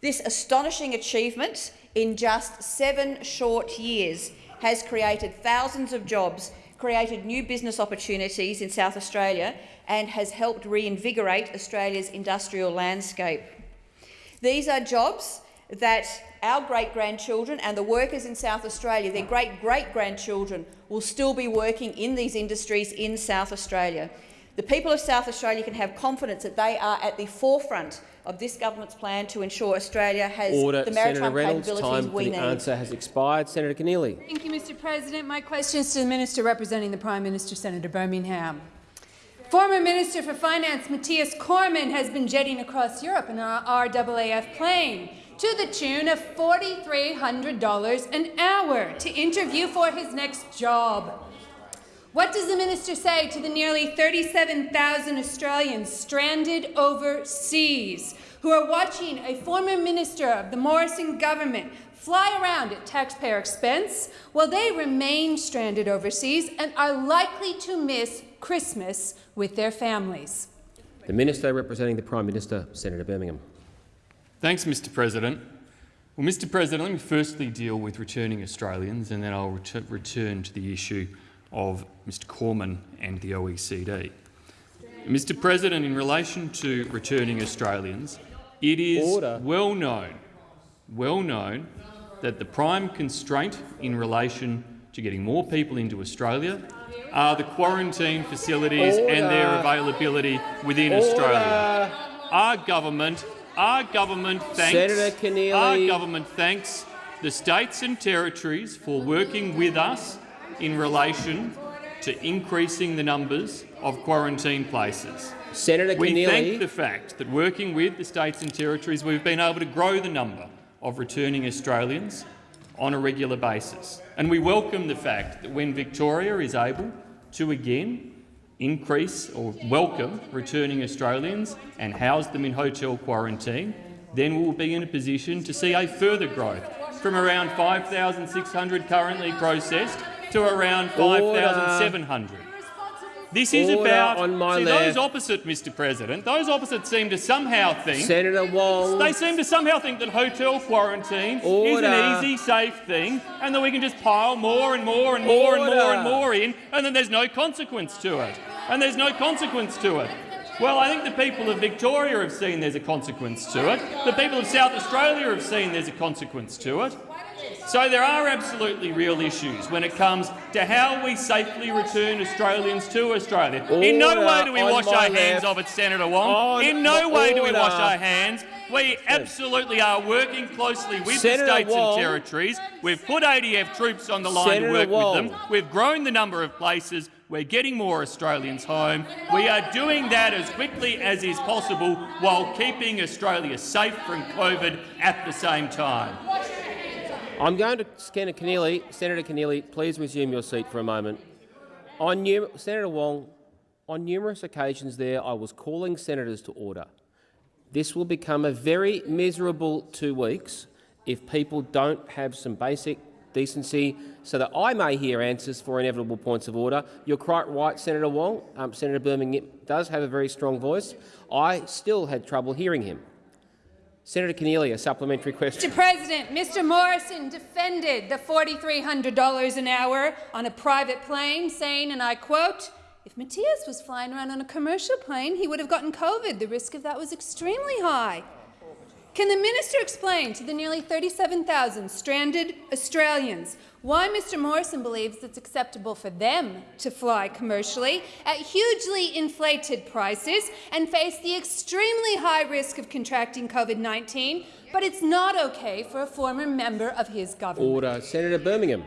This astonishing achievement in just seven short years has created thousands of jobs, created new business opportunities in South Australia and has helped reinvigorate Australia's industrial landscape. These are jobs that our great-grandchildren and the workers in South Australia, their great-great-grandchildren, will still be working in these industries in South Australia. The people of South Australia can have confidence that they are at the forefront of this government's plan to ensure Australia has Order. the maritime Senator Reynolds, capabilities time we for the need. answer has expired. Senator Keneally. Thank you, Mr President. My question is to the Minister representing the Prime Minister, Senator Birmingham. Former Minister for Finance Matthias Cormann has been jetting across Europe in an RAAF plane to the tune of $4,300 an hour to interview for his next job. What does the minister say to the nearly 37,000 Australians stranded overseas who are watching a former minister of the Morrison government fly around at taxpayer expense while they remain stranded overseas and are likely to miss Christmas with their families? The Minister representing the Prime Minister, Senator Birmingham. Thanks, Mr President. Well, Mr President, let me firstly deal with returning Australians and then I'll ret return to the issue of Mr Cormann and the OECD. Mr President, in relation to returning Australians, it is Order. well known, well known that the prime constraint in relation to getting more people into Australia are the quarantine facilities and their availability within Order. Australia. Our government, our government thanks, Senator Keneally. our government thanks the states and territories for working with us in relation to increasing the numbers of quarantine places. Senator We Keneally. thank the fact that working with the states and territories we've been able to grow the number of returning Australians on a regular basis. And we welcome the fact that when Victoria is able to again increase or welcome returning Australians and house them in hotel quarantine, then we will be in a position to see a further growth from around 5,600 currently processed to around 5,700. This is Order about on my see, left. those opposite, Mr. President. Those opposite seem to somehow think Senator Wong. they seem to somehow think that hotel quarantine is an easy, safe thing, and that we can just pile more and more and more and more and more in, and then there's no consequence to it. And there's no consequence to it. Well, I think the people of Victoria have seen there's a consequence to it. The people of South Australia have seen there's a consequence to it. So there are absolutely real issues when it comes to how we safely return Australians to Australia. In no way do we wash our hands of it, Senator Wong. On In no way do we wash our hands. We absolutely are working closely with Senator the states Wong. and territories. We've put ADF troops on the line Senator to work Wong. with them. We've grown the number of places. We're getting more Australians home. We are doing that as quickly as is possible while keeping Australia safe from COVID at the same time. I'm going to Senator Keneally. Senator Keneally, please resume your seat for a moment. On Senator Wong, on numerous occasions there, I was calling senators to order. This will become a very miserable two weeks if people don't have some basic decency so that I may hear answers for inevitable points of order. You're quite right, Senator Wong. Um, Senator Birmingham does have a very strong voice. I still had trouble hearing him. Senator Keneally, a supplementary question. Mr. President, Mr. Morrison defended the $4,300 an hour on a private plane, saying, and I quote, if Matthias was flying around on a commercial plane, he would have gotten COVID. The risk of that was extremely high. Can the minister explain to the nearly 37,000 stranded Australians why Mr Morrison believes it's acceptable for them to fly commercially at hugely inflated prices and face the extremely high risk of contracting COVID-19, but it's not okay for a former member of his government? Order. Senator Birmingham.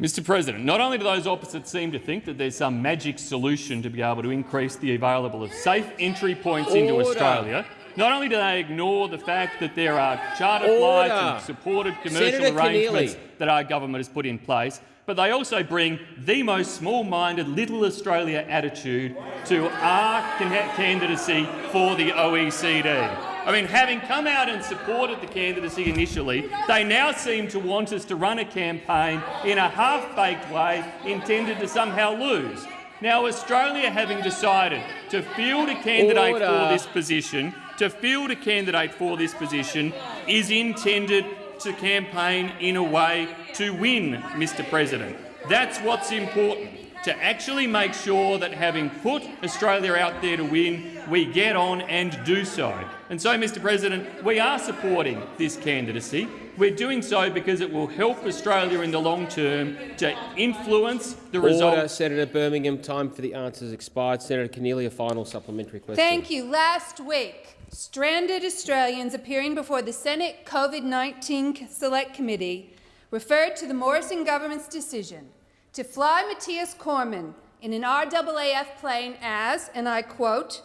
Mr President, not only do those opposites seem to think that there's some magic solution to be able to increase the available of safe entry points into Australia, not only do they ignore the fact that there are charter flights and supported commercial Senator arrangements Keneally. that our government has put in place, but they also bring the most small-minded little Australia attitude to our candidacy for the OECD. I mean, having come out and supported the candidacy initially, they now seem to want us to run a campaign in a half-baked way intended to somehow lose. Now, Australia having decided to field a candidate Order. for this position, to field a candidate for this position, is intended to campaign in a way to win, Mr President. That's what's important, to actually make sure that having put Australia out there to win, we get on and do so. And so, Mr President, we are supporting this candidacy. We're doing so because it will help Australia in the long term to influence the Order, results Senator Birmingham. Time for the answers expired. Senator Keneally, a final supplementary question. Thank you. Last week, stranded Australians appearing before the Senate COVID-19 Select Committee referred to the Morrison government's decision to fly Matthias Cormann in an RAAF plane as, and I quote,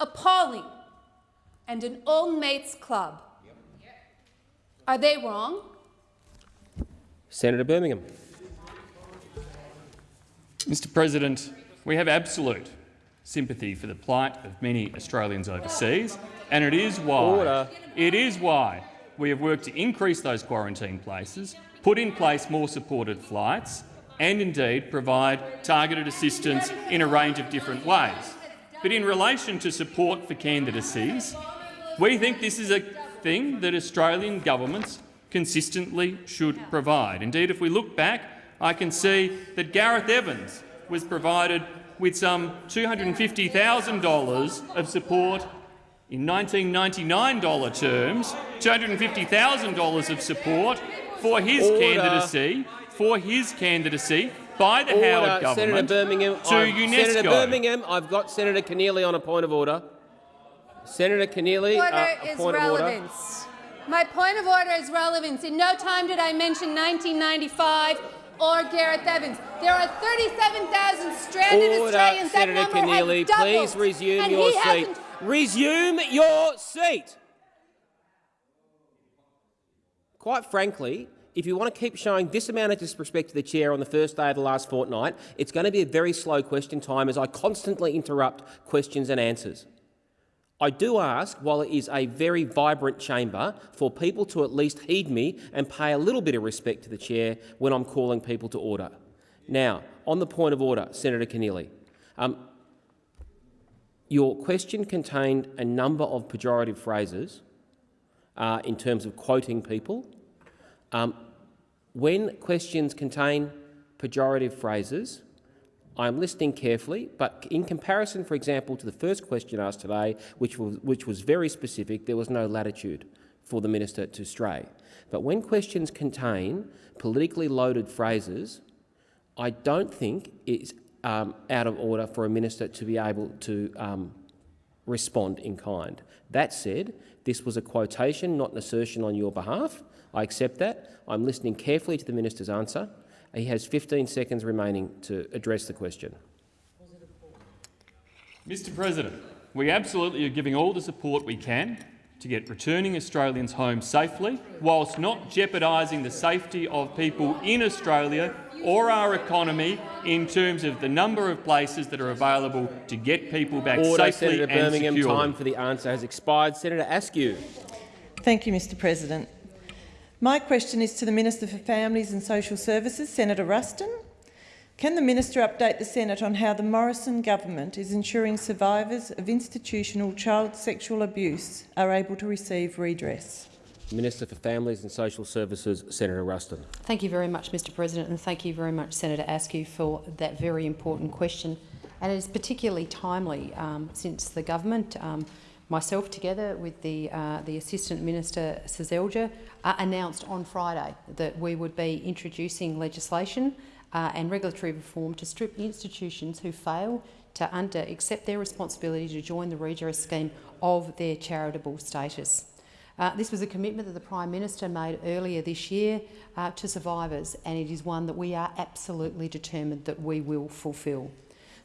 appalling and an old mates club. Are they wrong? Senator Birmingham. Mr President, we have absolute sympathy for the plight of many Australians overseas, and it is why Order. it is why we have worked to increase those quarantine places, put in place more supported flights, and indeed provide targeted assistance in a range of different ways. But in relation to support for candidacies, we think this is a thing that Australian governments consistently should provide. Indeed, if we look back, I can see that Gareth Evans was provided with some $250,000 of support in 1999 dollar terms, $250,000 of support for his Order. candidacy, for his candidacy by the Order. Howard Senator Birmingham. to I've- UNESCO. Senator Birmingham, I've got Senator Keneally on a point of order. Senator Keneally, Order uh, a is point of order. relevance. My point of order is relevance. In no time did I mention 1995 or Gareth Evans. There are 37,000 stranded Order, Australians. Senator that number Keneally. has doubled, Please resume and your he seat. Resume your seat. Quite frankly, if you want to keep showing this amount of disrespect to the chair on the first day of the last fortnight, it's going to be a very slow question time as I constantly interrupt questions and answers. I do ask, while it is a very vibrant chamber, for people to at least heed me and pay a little bit of respect to the chair when I'm calling people to order. Now, on the point of order, Senator Keneally, um, your question contained a number of pejorative phrases uh, in terms of quoting people. Um, when questions contain pejorative phrases, I am listening carefully, but in comparison, for example, to the first question asked today, which was, which was very specific, there was no latitude for the minister to stray. But when questions contain politically loaded phrases, I don't think it's um, out of order for a minister to be able to um, respond in kind. That said, this was a quotation, not an assertion on your behalf. I accept that. I'm listening carefully to the minister's answer. He has 15 seconds remaining to address the question. Mr President, we absolutely are giving all the support we can to get returning Australians home safely, whilst not jeopardising the safety of people in Australia or our economy in terms of the number of places that are available to get people back Order, safely Senator and Birmingham. securely. Time for the answer has expired. Senator Askew. Thank you, Mr President. My question is to the Minister for Families and Social Services, Senator Ruston. Can the minister update the Senate on how the Morrison government is ensuring survivors of institutional child sexual abuse are able to receive redress? Minister for Families and Social Services, Senator Ruston. Thank you very much, Mr President, and thank you very much, Senator Askew, for that very important question. And it is particularly timely um, since the government, um, myself together with the, uh, the Assistant Minister Seselja, uh, announced on Friday that we would be introducing legislation uh, and regulatory reform to strip institutions who fail to under accept their responsibility to join the redress scheme of their charitable status. Uh, this was a commitment that the Prime Minister made earlier this year uh, to survivors, and it is one that we are absolutely determined that we will fulfil.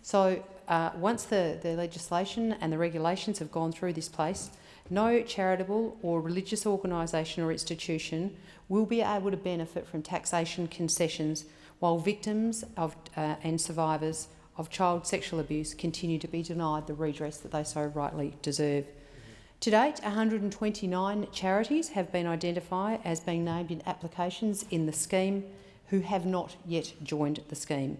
So uh, once the, the legislation and the regulations have gone through this place, no charitable or religious organisation or institution will be able to benefit from taxation concessions while victims of, uh, and survivors of child sexual abuse continue to be denied the redress that they so rightly deserve. To date, 129 charities have been identified as being named in applications in the scheme who have not yet joined the scheme.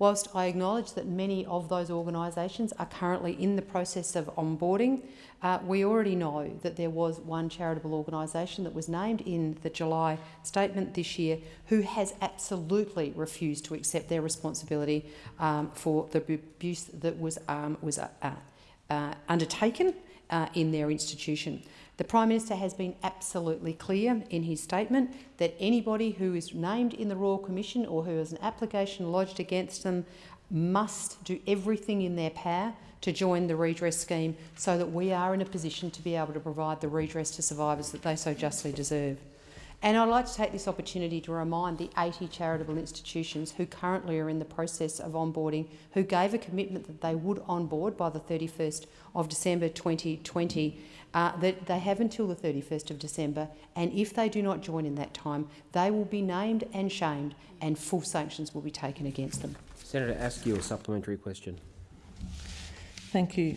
Whilst I acknowledge that many of those organisations are currently in the process of onboarding, uh, we already know that there was one charitable organisation that was named in the July statement this year who has absolutely refused to accept their responsibility um, for the abuse that was, um, was uh, uh, undertaken uh, in their institution. The Prime Minister has been absolutely clear in his statement that anybody who is named in the Royal Commission or who has an application lodged against them must do everything in their power to join the redress scheme so that we are in a position to be able to provide the redress to survivors that they so justly deserve. And I'd like to take this opportunity to remind the 80 charitable institutions who currently are in the process of onboarding, who gave a commitment that they would onboard by the 31st of December 2020, uh, that they have until the 31st of December, and if they do not join in that time, they will be named and shamed and full sanctions will be taken against them. Senator Askew, a supplementary question. Thank you.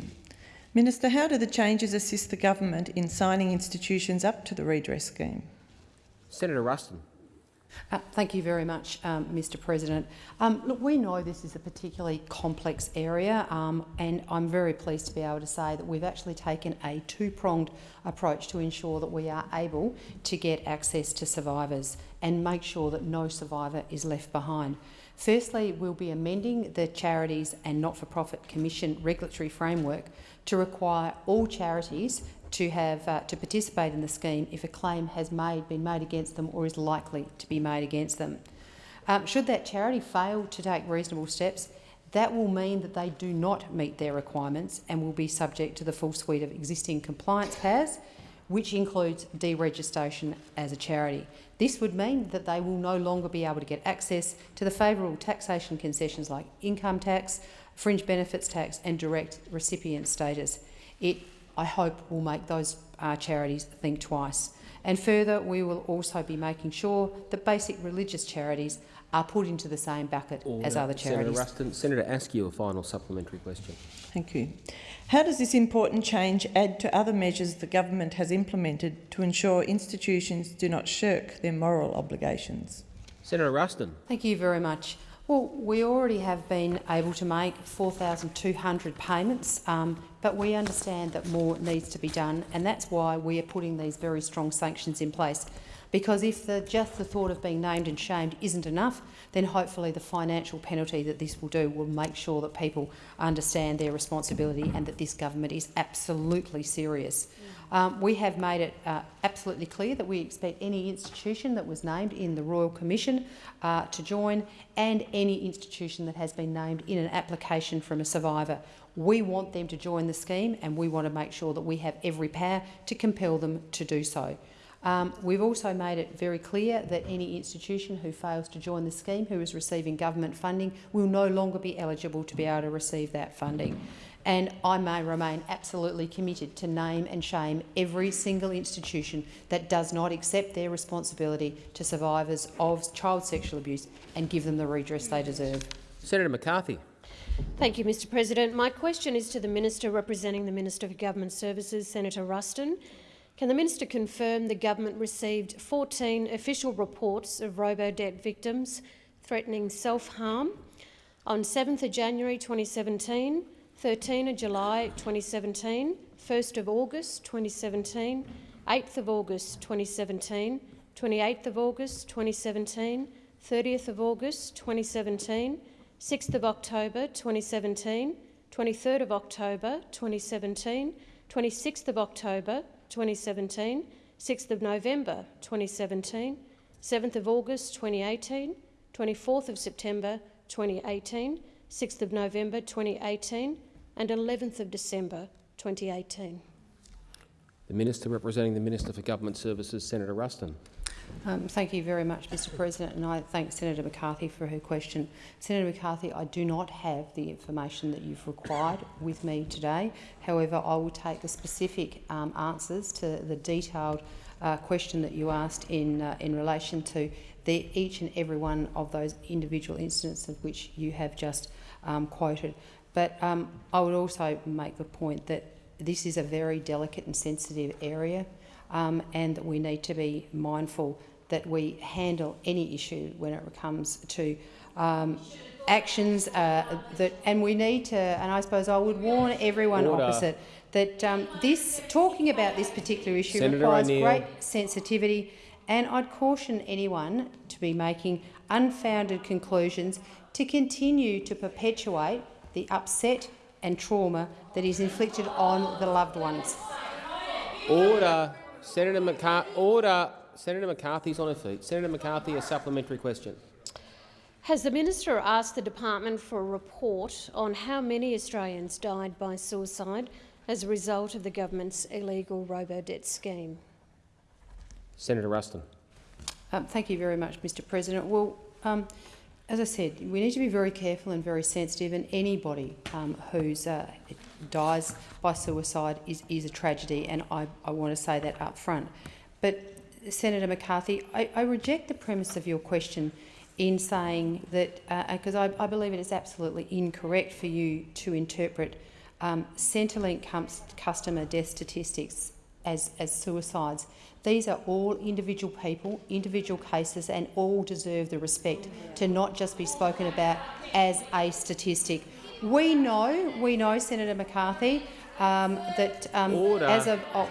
Minister, how do the changes assist the government in signing institutions up to the redress scheme? Senator Ruston. Uh, thank you very much, um, Mr President. Um, look, we know this is a particularly complex area um, and I'm very pleased to be able to say that we've actually taken a two-pronged approach to ensure that we are able to get access to survivors and make sure that no survivor is left behind. Firstly, we'll be amending the Charities and Not-for-Profit Commission regulatory framework to require all charities to have uh, to participate in the scheme if a claim has made been made against them or is likely to be made against them. Um, should that charity fail to take reasonable steps, that will mean that they do not meet their requirements and will be subject to the full suite of existing compliance powers, which includes deregistration as a charity. This would mean that they will no longer be able to get access to the favourable taxation concessions like income tax, fringe benefits tax and direct recipient status. It I hope will make those uh, charities think twice. And further, we will also be making sure that basic religious charities are put into the same bucket as other charities. Senator Ruston, Senator Askew, a final supplementary question. Thank you. How does this important change add to other measures the government has implemented to ensure institutions do not shirk their moral obligations? Senator Ruston. Thank you very much. Well, we already have been able to make 4,200 payments, um, but we understand that more needs to be done, and that's why we are putting these very strong sanctions in place. Because if the, just the thought of being named and shamed isn't enough, then hopefully the financial penalty that this will do will make sure that people understand their responsibility and that this government is absolutely serious. Um, we have made it uh, absolutely clear that we expect any institution that was named in the Royal Commission uh, to join and any institution that has been named in an application from a survivor. We want them to join the scheme and we want to make sure that we have every power to compel them to do so. Um, we've also made it very clear that any institution who fails to join the scheme, who is receiving government funding, will no longer be eligible to be able to receive that funding. And I may remain absolutely committed to name and shame every single institution that does not accept their responsibility to survivors of child sexual abuse and give them the redress they deserve. Senator McCarthy. Thank you, Mr President. My question is to the Minister representing the Minister for Government Services, Senator Ruston. Can the minister confirm the government received 14 official reports of robo-debt victims threatening self-harm on 7th of January 2017, 13 of July 2017, 1st of August 2017, 8th of August 2017, 28th of August 2017, 30th of August 2017, 6th of October 2017, 23rd of October 2017, 26th of October 2017, 6th of November 2017, 7th of August 2018, 24th of September 2018, 6th of November 2018 and 11th of December 2018. The Minister representing the Minister for Government Services, Senator Ruston. Um, thank you very much, Mr President, and I thank Senator McCarthy for her question. Senator McCarthy, I do not have the information that you've required with me today. However, I will take the specific um, answers to the detailed uh, question that you asked in, uh, in relation to the, each and every one of those individual incidents of which you have just um, quoted. But um, I would also make the point that this is a very delicate and sensitive area um, and that we need to be mindful that we handle any issue when it comes to um, actions uh, that, and we need to, and I suppose I would warn everyone Order. opposite that um, this, talking about this particular issue Senator requires great sensitivity and I'd caution anyone to be making unfounded conclusions to continue to perpetuate the upset and trauma that is inflicted on the loved ones. Order. Senator McCarthy. Order. Senator McCarthy's on her feet. Senator McCarthy, a supplementary question. Has the minister asked the department for a report on how many Australians died by suicide as a result of the government's illegal robo-debt scheme? Senator Ruston. Um, thank you very much, Mr President. Well, um, as I said, we need to be very careful and very sensitive, and anybody um, who uh, dies by suicide is, is a tragedy, and I, I want to say that up front. But, Senator McCarthy, I, I reject the premise of your question in saying that, because uh, I, I, believe it is absolutely incorrect for you to interpret um, Centrelink customer death statistics as, as suicides. These are all individual people, individual cases, and all deserve the respect to not just be spoken about as a statistic. We know, we know, Senator McCarthy, um, that um, as of oh,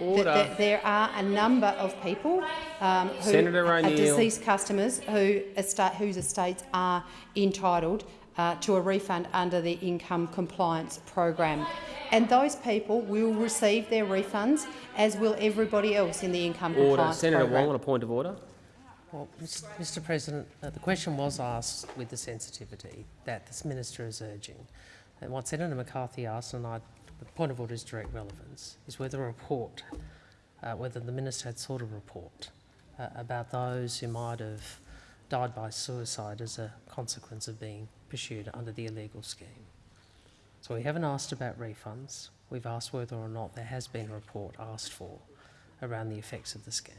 that, that there are a number of people um, who Senator are deceased customers who estate, whose estates are entitled uh, to a refund under the income compliance program. And those people will receive their refunds, as will everybody else in the income Order. compliance Senator program. Senator Wong on a point of order. Well, Mr President, uh, the question was asked with the sensitivity that this minister is urging. And what Senator McCarthy asked, and I, the point of order is direct relevance, is whether a report, uh, whether the minister had sought a report uh, about those who might have died by suicide as a consequence of being pursued under the illegal scheme. So we haven't asked about refunds We've asked whether or not there has been a report asked for around the effects of the scheme.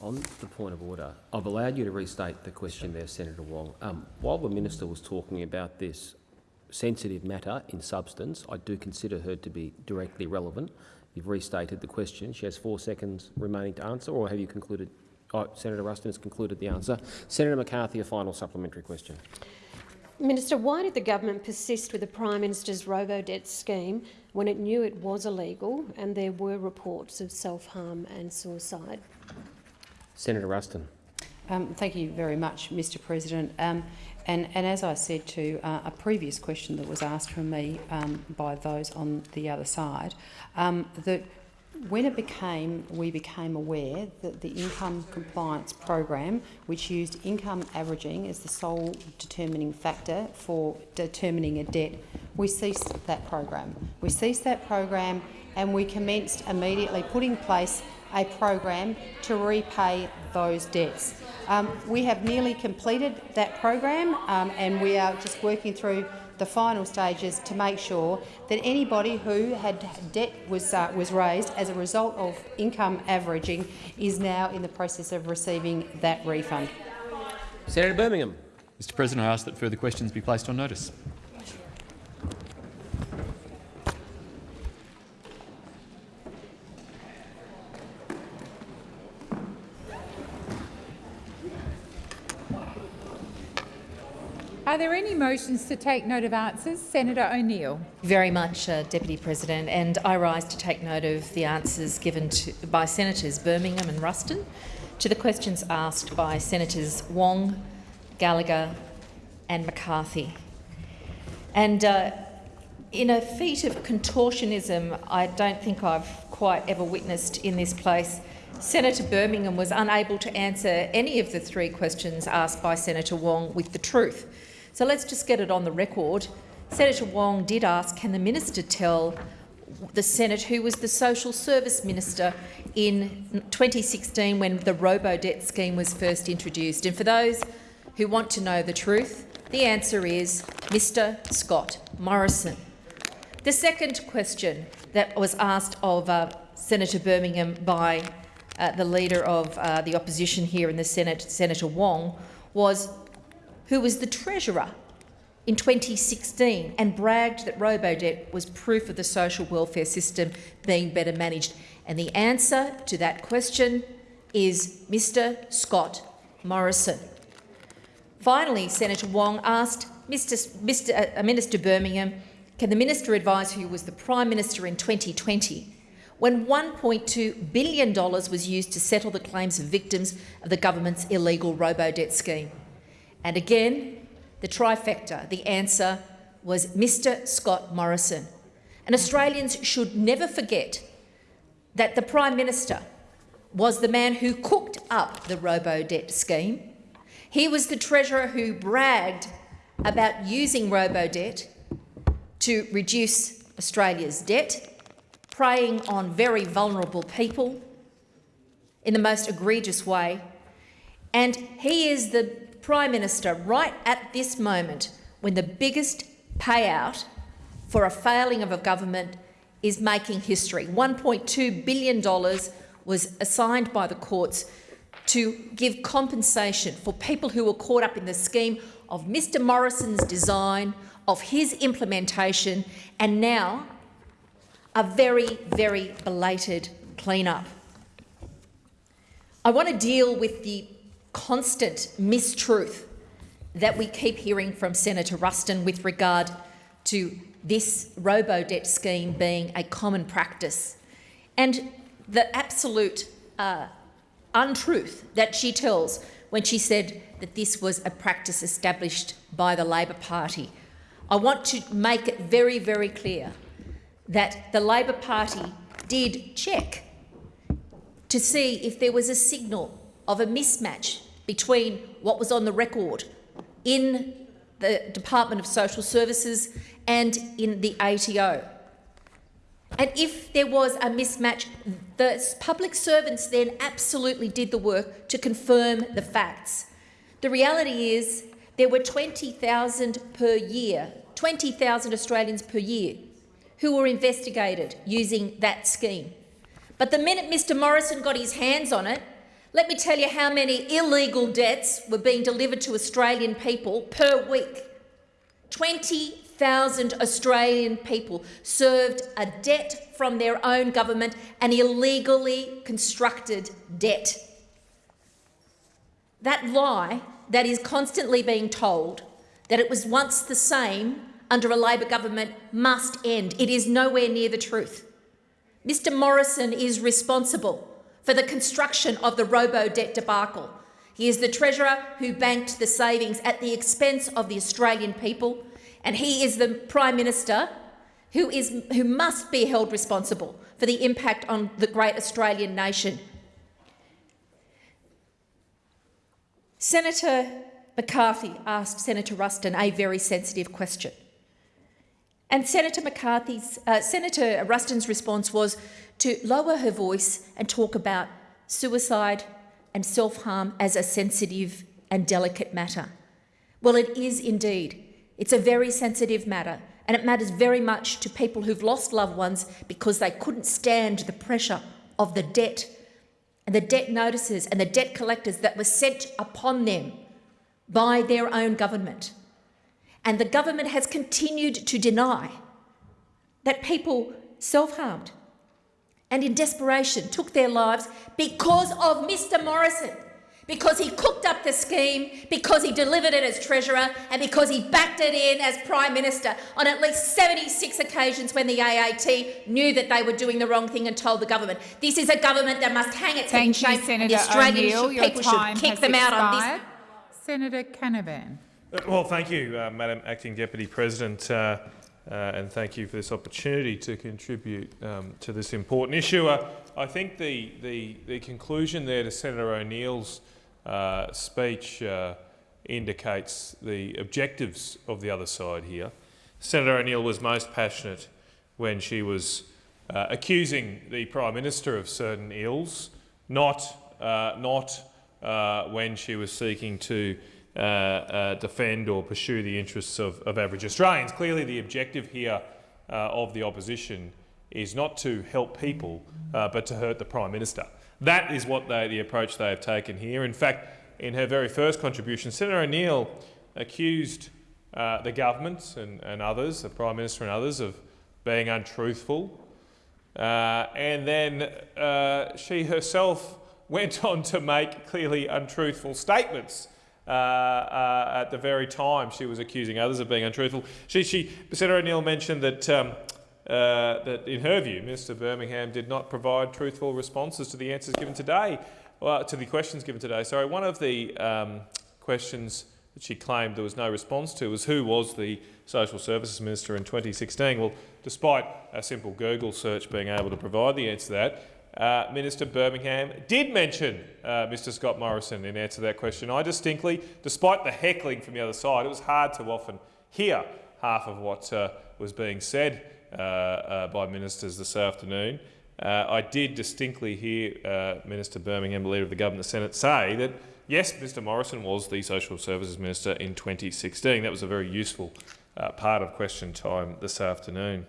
On the point of order, I've allowed you to restate the question there, Senator Wong. Um, while the minister was talking about this sensitive matter in substance, I do consider her to be directly relevant. You've restated the question. She has four seconds remaining to answer, or have you concluded? Oh, Senator Ruston has concluded the answer. Senator McCarthy, a final supplementary question. Minister, why did the government persist with the Prime Minister's robo-debt scheme when it knew it was illegal and there were reports of self-harm and suicide? Senator Ruston. Um, thank you very much, Mr President. Um, and, and, as I said to uh, a previous question that was asked from me um, by those on the other side, um, that when it became, we became aware that the income compliance program, which used income averaging as the sole determining factor for determining a debt, we ceased that program. We ceased that program and we commenced immediately putting in place a program to repay those debts. Um, we have nearly completed that program um, and we are just working through the final stages to make sure that anybody who had debt was, uh, was raised as a result of income averaging is now in the process of receiving that refund. Senator Birmingham. Mr President, I ask that further questions be placed on notice. Are there any motions to take note of answers? Senator O'Neill. Very much, uh, Deputy President, and I rise to take note of the answers given to, by Senators Birmingham and Ruston to the questions asked by Senators Wong, Gallagher and McCarthy. And uh, in a feat of contortionism I don't think I've quite ever witnessed in this place, Senator Birmingham was unable to answer any of the three questions asked by Senator Wong with the truth. So let's just get it on the record. Senator Wong did ask, can the minister tell the Senate who was the social service minister in 2016 when the robo-debt scheme was first introduced? And for those who want to know the truth, the answer is Mr Scott Morrison. The second question that was asked of uh, Senator Birmingham by uh, the Leader of uh, the Opposition here in the Senate, Senator Wong, was who was the Treasurer in 2016 and bragged that robo-debt was proof of the social welfare system being better managed. And the answer to that question is Mr Scott Morrison. Finally, Senator Wong asked Mr. Mr. Uh, Minister Birmingham, can the minister advise who was the Prime Minister in 2020 when $1.2 billion was used to settle the claims of victims of the government's illegal robo-debt scheme? And again, the trifecta, the answer was Mr Scott Morrison. And Australians should never forget that the Prime Minister was the man who cooked up the robo-debt scheme. He was the Treasurer who bragged about using robo-debt to reduce Australia's debt, preying on very vulnerable people in the most egregious way. And he is the Prime Minister right at this moment when the biggest payout for a failing of a government is making history. $1.2 billion was assigned by the courts to give compensation for people who were caught up in the scheme of Mr Morrison's design, of his implementation, and now a very, very belated clean-up. I want to deal with the constant mistruth that we keep hearing from Senator Ruston with regard to this robo-debt scheme being a common practice and the absolute uh, untruth that she tells when she said that this was a practice established by the Labor Party. I want to make it very, very clear that the Labor Party did check to see if there was a signal of a mismatch between what was on the record in the Department of Social Services and in the ATO. And if there was a mismatch, the public servants then absolutely did the work to confirm the facts. The reality is there were 20,000 per year, 20,000 Australians per year who were investigated using that scheme. But the minute Mr Morrison got his hands on it, let me tell you how many illegal debts were being delivered to Australian people per week. 20,000 Australian people served a debt from their own government, an illegally constructed debt. That lie that is constantly being told that it was once the same under a Labor government must end. It is nowhere near the truth. Mr Morrison is responsible for the construction of the robo-debt debacle. He is the Treasurer who banked the savings at the expense of the Australian people, and he is the Prime Minister who, is, who must be held responsible for the impact on the great Australian nation. Senator McCarthy asked Senator Ruston a very sensitive question. And Senator McCarthy's, uh, Senator Ruston's response was to lower her voice and talk about suicide and self-harm as a sensitive and delicate matter. Well, it is indeed. It's a very sensitive matter, and it matters very much to people who've lost loved ones because they couldn't stand the pressure of the debt and the debt notices and the debt collectors that were sent upon them by their own government. And the government has continued to deny that people self-harmed and in desperation took their lives because of Mr Morrison, because he cooked up the scheme, because he delivered it as Treasurer and because he backed it in as Prime Minister on at least 76 occasions when the AAT knew that they were doing the wrong thing and told the government. This is a government that must hang its Thank head in you, shame and the Australian O'Neill. people should kick them out on this Senator Canavan. Uh, Well, thank you, uh, Madam Acting Deputy President, uh, uh, and thank you for this opportunity to contribute um, to this important issue. Uh, I think the, the, the conclusion there to Senator O'Neill's uh, speech uh, indicates the objectives of the other side here. Senator O'Neill was most passionate when she was uh, accusing the Prime Minister of certain ills, not, uh, not when she was seeking to uh, uh, defend or pursue the interests of, of average Australians. Clearly the objective here uh, of the opposition is not to help people, uh, but to hurt the Prime Minister. That is what they, the approach they have taken here. In fact, in her very first contribution, Senator O'Neill accused uh, the government and, and others, the Prime Minister and others, of being untruthful. Uh, and then uh, she herself went on to make clearly untruthful statements uh, uh, at the very time she was accusing others of being untruthful. She, she, Senator O'Neill mentioned that, um, uh, that, in her view, Minister Birmingham did not provide truthful responses to the answers given today, well, to the questions given today. Sorry, one of the um, questions that she claimed there was no response to was who was the Social Services Minister in 2016. Well, despite a simple Google search being able to provide the answer to that, uh, Minister Birmingham did mention uh, Mr Scott Morrison in answer to that question. I distinctly, despite the heckling from the other side, it was hard to often hear half of what uh, was being said uh, uh, by ministers this afternoon. Uh, I did distinctly hear Minister Birmingham, the Leader of the Government, the Senate, say that yes, Mr Morrison was the Social Services Minister in 2016. That was a very useful part of question time this afternoon.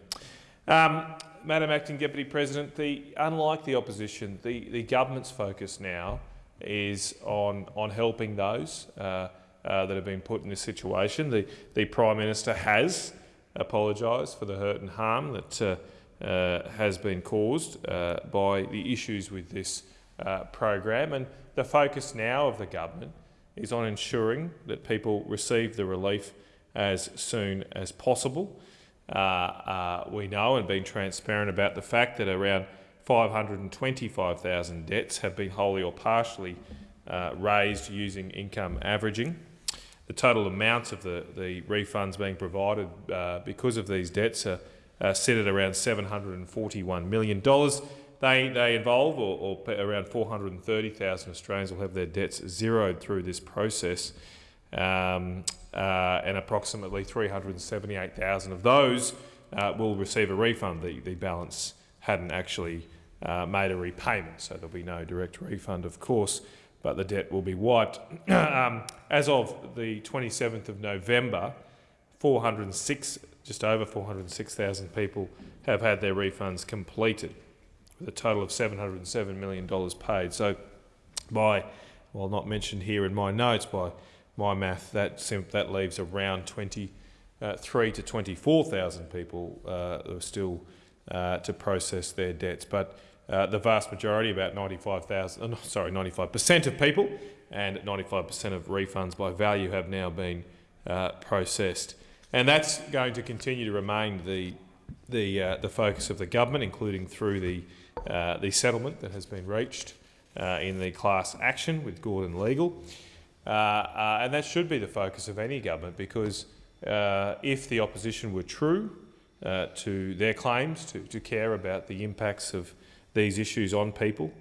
Um, Madam Acting Deputy President, the, unlike the opposition, the, the government's focus now is on, on helping those uh, uh, that have been put in this situation. The, the Prime Minister has apologised for the hurt and harm that uh, uh has been caused uh, by the issues with this uh, program. And the focus now of the government is on ensuring that people receive the relief as soon as possible. Uh, uh, we know and been transparent about the fact that around 525,000 debts have been wholly or partially uh, raised using income averaging. The total amounts of the, the refunds being provided uh, because of these debts are, are set at around $741 million. They, they involve, or, or around 430,000 Australians will have their debts zeroed through this process. Um, uh, and approximately 378,000 of those uh, will receive a refund. The, the balance hadn't actually uh, made a repayment, so there'll be no direct refund, of course, but the debt will be wiped. um, as of the 27th of November, 406, just over 406,000 people have had their refunds completed, with a total of $707 million paid. So, by, while not mentioned here in my notes, by my math, that, that leaves around 23 uh, to 24,000 people uh, still uh, to process their debts. But uh, the vast majority, about 95,000, sorry, 95% of people and 95% of refunds by value have now been uh, processed. And that's going to continue to remain the, the, the focus of the government, including through the, the settlement that has been reached in the class action with Gordon Legal. Uh, uh, and that should be the focus of any government because if the opposition were true to their claims to, to care about the impacts of these issues on people,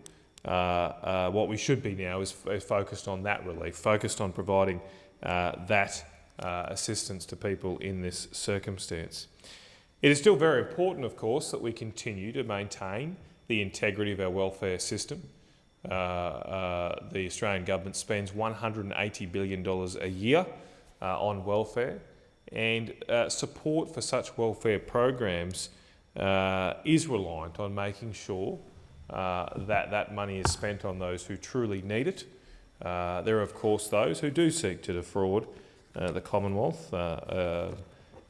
uh, uh, what we should be now is, is, focused on that relief, focused on providing uh, that assistance to people in this circumstance. It is still very important, of course, that we continue to maintain the integrity of our welfare system. Uh, uh, the Australian government spends $180 billion a year uh, on welfare, and support for such welfare programs is reliant on making sure uh, that that money is spent on those who truly need it. Uh, there are, of course, those who do seek to defraud uh, the Commonwealth, uh, uh,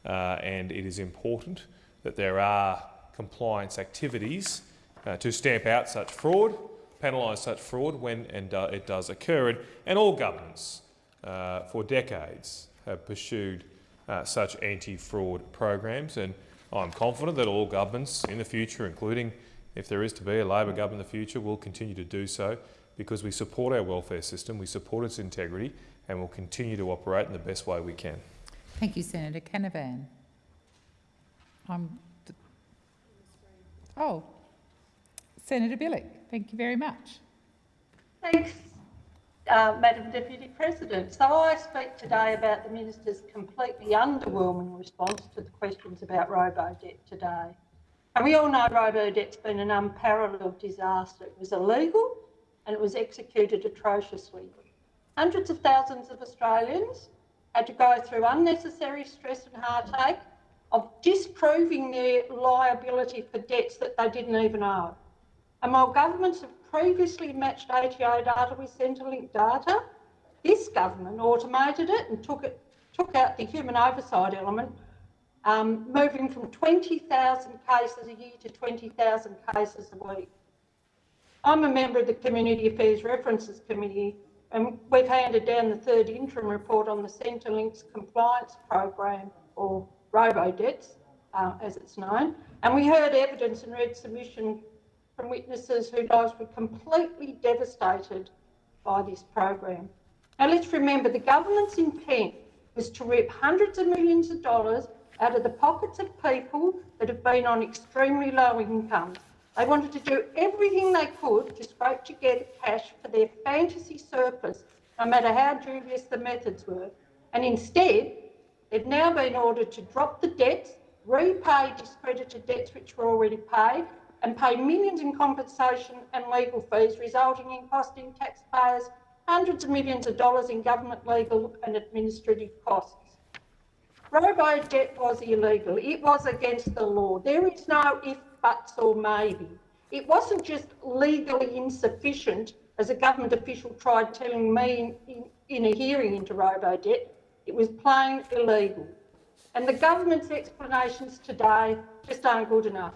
uh, and it is important that there are compliance activities to stamp out such fraud, penalise such fraud when and uh, it does occur. And, all governments uh, for decades have pursued uh, such anti-fraud programs, and I'm confident that all governments in the future, including if there is to be a Labor government in the future, we'll continue to do so because we support our welfare system, we support its integrity, and will continue to operate in the best way we can. Thank you, Senator Canavan. I'm oh, Senator Bilyk, thank you very much. Thanks, uh, Madam Deputy President. So I speak today about the Minister's completely underwhelming response to the questions about robo-debt today. And we all know robo-debt's been an unparalleled disaster. It was illegal and it was executed atrociously. Hundreds of thousands of Australians had to go through unnecessary stress and heartache of disproving their liability for debts that they didn't even owe. And while governments have previously matched ATO data with Centrelink data, this government automated it and took it took out the human oversight element um, moving from 20,000 cases a year to 20,000 cases a week. I'm a member of the Community Affairs References Committee and we've handed down the third interim report on the Centrelink's compliance program, or robo-debts, uh, as it's known, and we heard evidence and read submission from witnesses whose lives were completely devastated by this program. Now let's remember the government's intent was to rip hundreds of millions of dollars out of the pockets of people that have been on extremely low incomes. They wanted to do everything they could to scrape together cash for their fantasy surplus, no matter how dubious the methods were. And instead, they've now been ordered to drop the debts, repay discredited debts which were already paid, and pay millions in compensation and legal fees, resulting in costing taxpayers hundreds of millions of dollars in government legal and administrative costs. Robo debt was illegal. It was against the law. There is no if, buts or maybe. It wasn't just legally insufficient, as a government official tried telling me in, in, in a hearing into robo debt. It was plain illegal. And the government's explanations today just aren't good enough.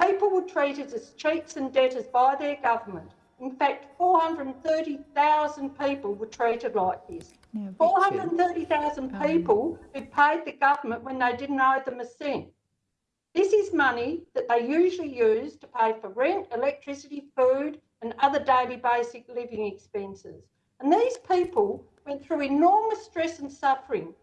People were treated as cheats and debtors by their government. In fact, 430,000 people were treated like this. 430,000 people who paid the government when they didn't owe them a cent. This is money that they usually use to pay for rent, electricity, food, and other daily basic living expenses. And these people went through enormous stress and suffering.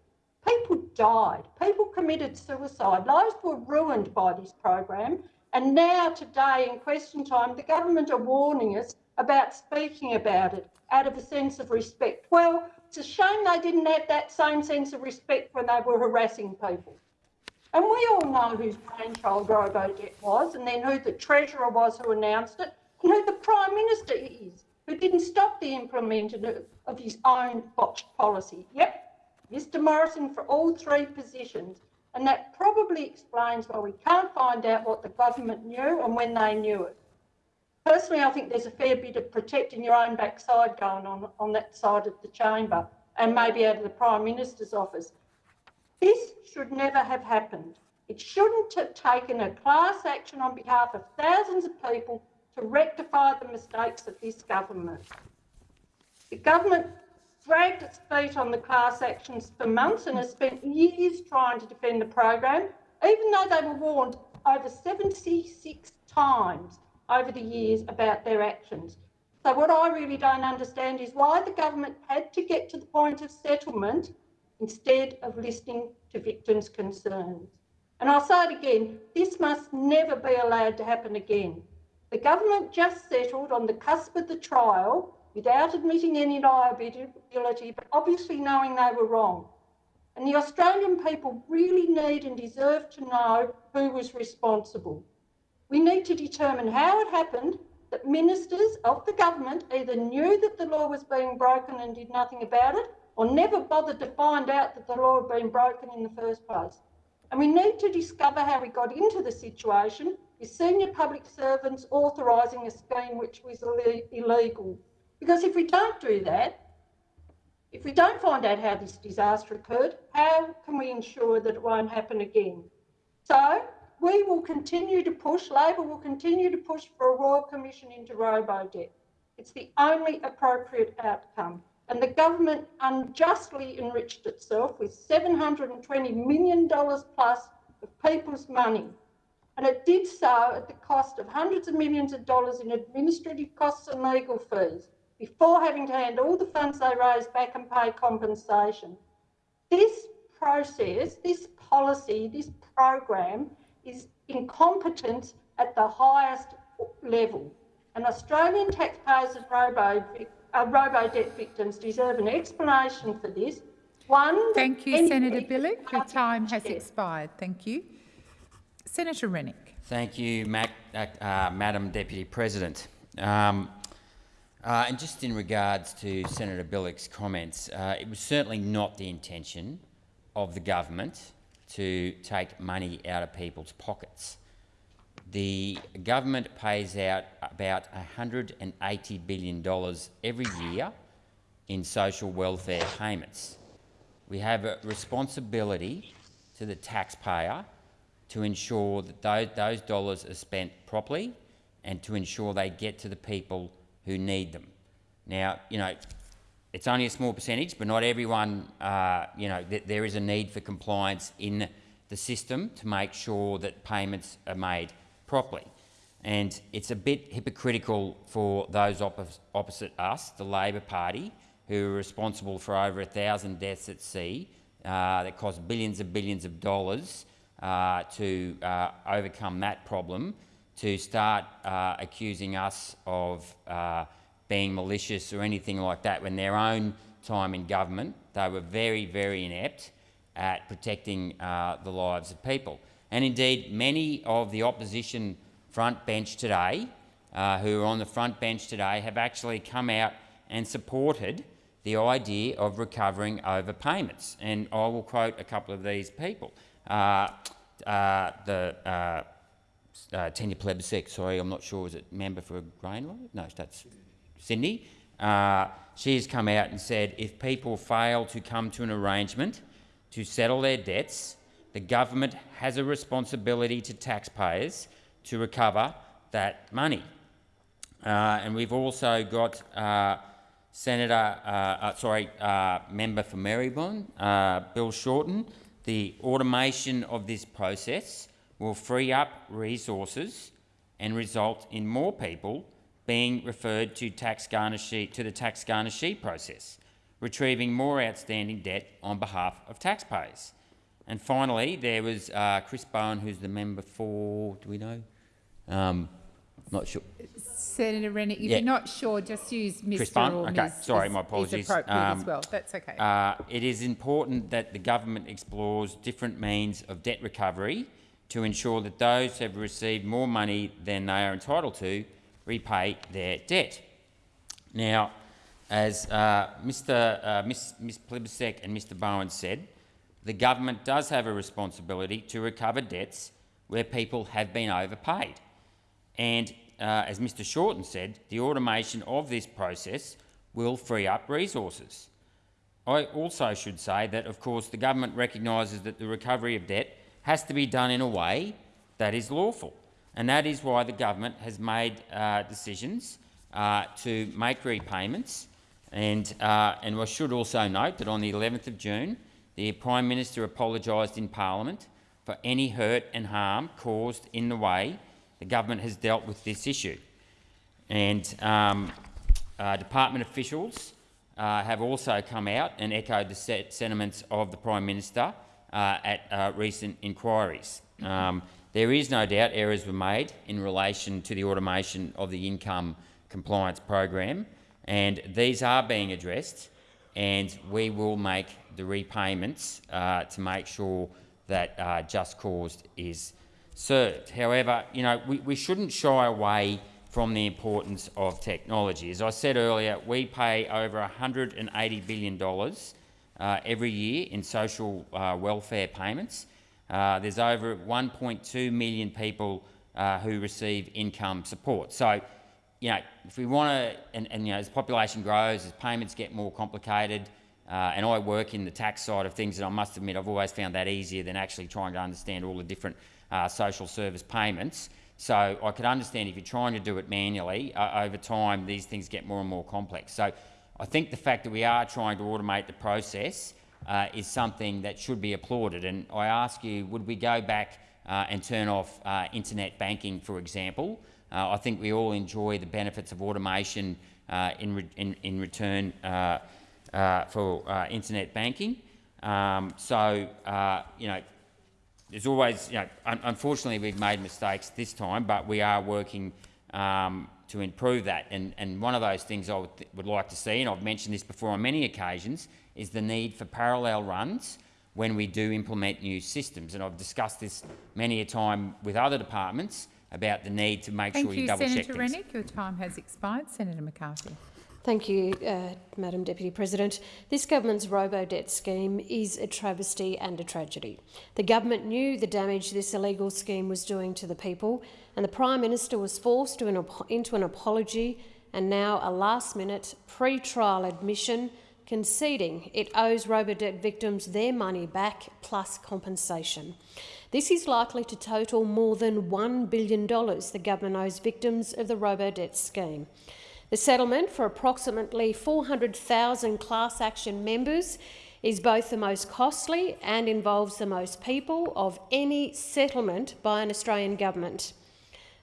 People died, people committed suicide, lives were ruined by this program. And now, today, in question time, the government are warning us about speaking about it out of a sense of respect. Well, it's a shame they didn't have that same sense of respect when they were harassing people. And we all know whose brainchild RoboDebt was, and then who the Treasurer was who announced it, and who the Prime Minister is, who didn't stop the implementation of his own botched policy. Yep, Mr Morrison for all three positions. And that probably explains why we can't find out what the government knew and when they knew it. Personally, I think there's a fair bit of protecting your own backside going on on that side of the chamber and maybe out of the Prime Minister's office. This should never have happened. It shouldn't have taken a class action on behalf of thousands of people to rectify the mistakes of this government. The government dragged its feet on the class actions for months and has spent years trying to defend the program, even though they were warned over 76 times over the years about their actions. So what I really don't understand is why the government had to get to the point of settlement instead of listening to victims' concerns. And I'll say it again, this must never be allowed to happen again. The government just settled on the cusp of the trial without admitting any liability, but obviously knowing they were wrong. And the Australian people really need and deserve to know who was responsible. We need to determine how it happened that ministers of the government either knew that the law was being broken and did nothing about it, or never bothered to find out that the law had been broken in the first place. And we need to discover how we got into the situation with senior public servants authorising a scheme which was illegal. Because if we don't do that, if we don't find out how this disaster occurred, how can we ensure that it won't happen again? So we will continue to push, Labor will continue to push for a Royal Commission into robo-debt. It's the only appropriate outcome. And the government unjustly enriched itself with $720 million plus of people's money. And it did so at the cost of hundreds of millions of dollars in administrative costs and legal fees before having to hand all the funds they raised back and pay compensation. This process, this policy, this program is incompetent at the highest level. And Australian taxpayers and robo, uh, robo-debt victims deserve an explanation for this. One, Thank you, Senator Bilyk. Your time has expired. Thank you. Senator Rennick. Thank you, Mac, uh, uh Madam Deputy President. Um, uh, and just in regards to Senator Bilyk's comments, uh, it was certainly not the intention of the government to take money out of people's pockets. The government pays out about $180 billion every year in social welfare payments. We have a responsibility to the taxpayer to ensure that those, those dollars are spent properly and to ensure they get to the people who need them. Now, you know, it's only a small percentage, but not everyone, uh, you know, th there is a need for compliance in the system to make sure that payments are made properly. And it's a bit hypocritical for those opposite us, the Labor Party, who are responsible for over a thousand deaths at sea uh, that cost billions and billions of dollars uh, to uh, overcome that problem, to start uh, accusing us of uh, being malicious or anything like that when their own time in government they were very, very inept at protecting uh, the lives of people. And indeed, many of the opposition front bench today, uh, who are on the front bench today, have actually come out and supported the idea of recovering overpayments. And I will quote a couple of these people. Uh, uh the uh, Tanya sorry, I'm not sure, is it member for Greenlaw? No, that's Sydney. Uh, she has come out and said if people fail to come to an arrangement to settle their debts, the government has a responsibility to taxpayers to recover that money. Uh, and we've also got uh, Senator, uh, uh sorry, uh, member for Maribyrnong, uh, Bill Shorten. The automation of this process will free up resources and result in more people being referred to, tax garnishee, to the tax garnishee process, retrieving more outstanding debt on behalf of taxpayers. And finally, there was uh, Chris Bowen, who's the member for, do we know? Um, not sure. Senator Rennick, if yeah. you're not sure, just use Mr. Chris Bowen. Okay, Ms. sorry, my apologies. Um, as well. That's okay. Uh, it is important that the government explores different means of debt recovery to ensure that those who have received more money than they are entitled to repay their debt. Now, as uh, Mr. Uh, Ms. Ms. And Mr. Bowen said, the government does have a responsibility to recover debts where people have been overpaid. And uh, as Mr Shorten said, the automation of this process will free up resources. I also should say that, of course, the government recognises that the recovery of debt has to be done in a way that is lawful. And that is why the government has made uh, decisions uh, to make repayments. And, uh, and I should also note that on the 11th of June, the Prime Minister apologised in Parliament for any hurt and harm caused in the way the government has dealt with this issue. And um, uh, department officials uh, have also come out and echoed the sentiments of the Prime Minister at uh, recent inquiries. Um, there is no doubt errors were made in relation to the automation of the income compliance program, and these are being addressed, and we will make the repayments uh, to make sure that uh, just cause is served. However, you know, we, we shouldn't shy away from the importance of technology. As I said earlier, we pay over $180 billion uh, every year in social uh, welfare payments. Uh, there's over 1.2 million people uh, who receive income support. So, you know, if we want to, and, and, you know, as population grows, as payments get more complicated, uh, and I work in the tax side of things, and I must admit I've always found that easier than actually trying to understand all the different social service payments. So I could understand if you're trying to do it manually, over time these things get more and more complex. So I think the fact that we are trying to automate the process uh, is something that should be applauded. And I ask you, would we go back uh, and turn off uh, internet banking, for example? Uh, I think we all enjoy the benefits of automation uh, in, re in, in, return for internet banking. Um, so, you know, there's always, you know, un unfortunately we've made mistakes this time, but we are working um, to improve that. And, and one of those things I would, would like to see, and I've mentioned this before on many occasions, is the need for parallel runs when we do implement new systems. And I've discussed this many a time with other departments about the need to make Thank sure you, you double Senator check things. Rennick. Your time has expired. Senator McCarthy. Thank you, uh, Madam Deputy President. This government's robo-debt scheme is a travesty and a tragedy. The government knew the damage this illegal scheme was doing to the people, and the Prime Minister was forced an into an apology and now a last-minute pre-trial admission conceding it owes robo-debt victims their money back plus compensation. This is likely to total more than $1 billion the government owes victims of the robo-debt scheme. The settlement for approximately 400,000 class action members is both the most costly and involves the most people of any settlement by an Australian government.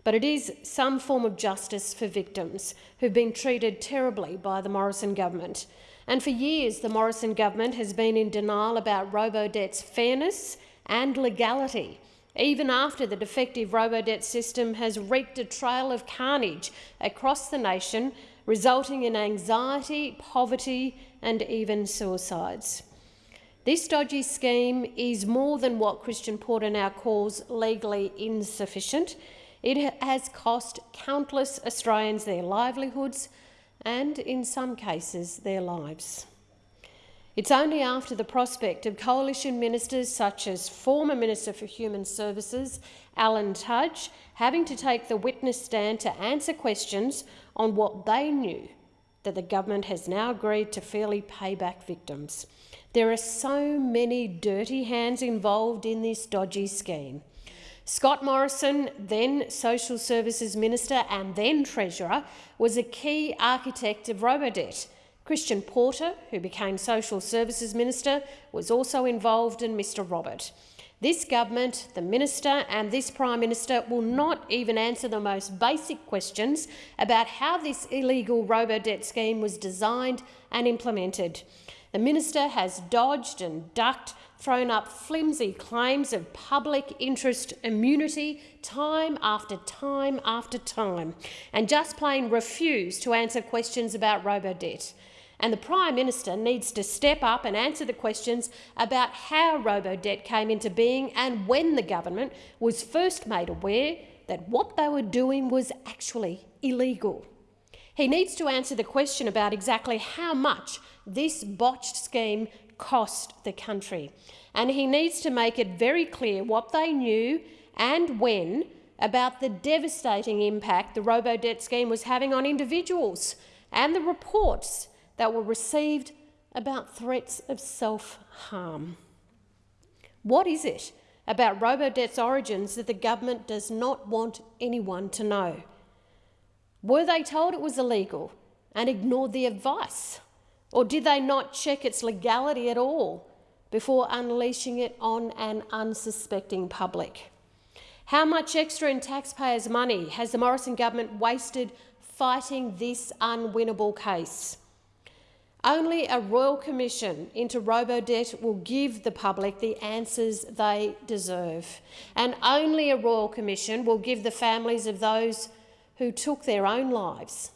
But it is some form of justice for victims who've been treated terribly by the Morrison government. And for years, the Morrison government has been in denial about robo-debt's fairness and legality even after the defective robo-debt system has wreaked a trail of carnage across the nation, resulting in anxiety, poverty and even suicides. This dodgy scheme is more than what Christian Porter now calls legally insufficient. It has cost countless Australians their livelihoods and, in some cases, their lives. It's only after the prospect of coalition ministers such as former Minister for Human Services Alan Tudge having to take the witness stand to answer questions on what they knew that the government has now agreed to fairly pay back victims. There are so many dirty hands involved in this dodgy scheme. Scott Morrison, then Social Services Minister and then Treasurer, was a key architect of Robodebt, Christian Porter, who became Social Services Minister, was also involved in Mr Robert. This government, the Minister and this Prime Minister will not even answer the most basic questions about how this illegal robo-debt scheme was designed and implemented. The Minister has dodged and ducked, thrown up flimsy claims of public interest immunity time after time after time, and just plain refused to answer questions about robo-debt and the Prime Minister needs to step up and answer the questions about how robo-debt came into being and when the government was first made aware that what they were doing was actually illegal. He needs to answer the question about exactly how much this botched scheme cost the country. And he needs to make it very clear what they knew and when about the devastating impact the robo-debt scheme was having on individuals and the reports that were received about threats of self-harm. What is it about robo-debt's origins that the government does not want anyone to know? Were they told it was illegal and ignored the advice? Or did they not check its legality at all before unleashing it on an unsuspecting public? How much extra in taxpayers' money has the Morrison government wasted fighting this unwinnable case? Only a royal commission into robo-debt will give the public the answers they deserve. And only a royal commission will give the families of those who took their own lives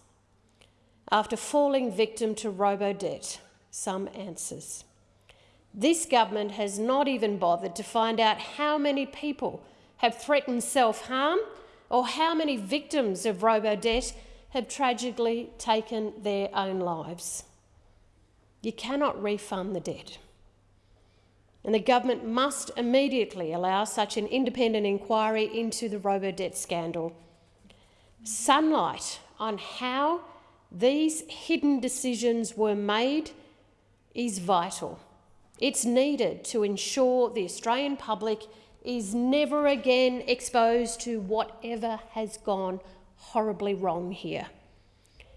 after falling victim to robo-debt some answers. This government has not even bothered to find out how many people have threatened self-harm or how many victims of robo-debt have tragically taken their own lives. You cannot refund the debt. And the government must immediately allow such an independent inquiry into the robo-debt scandal. Sunlight on how these hidden decisions were made is vital. It's needed to ensure the Australian public is never again exposed to whatever has gone horribly wrong here.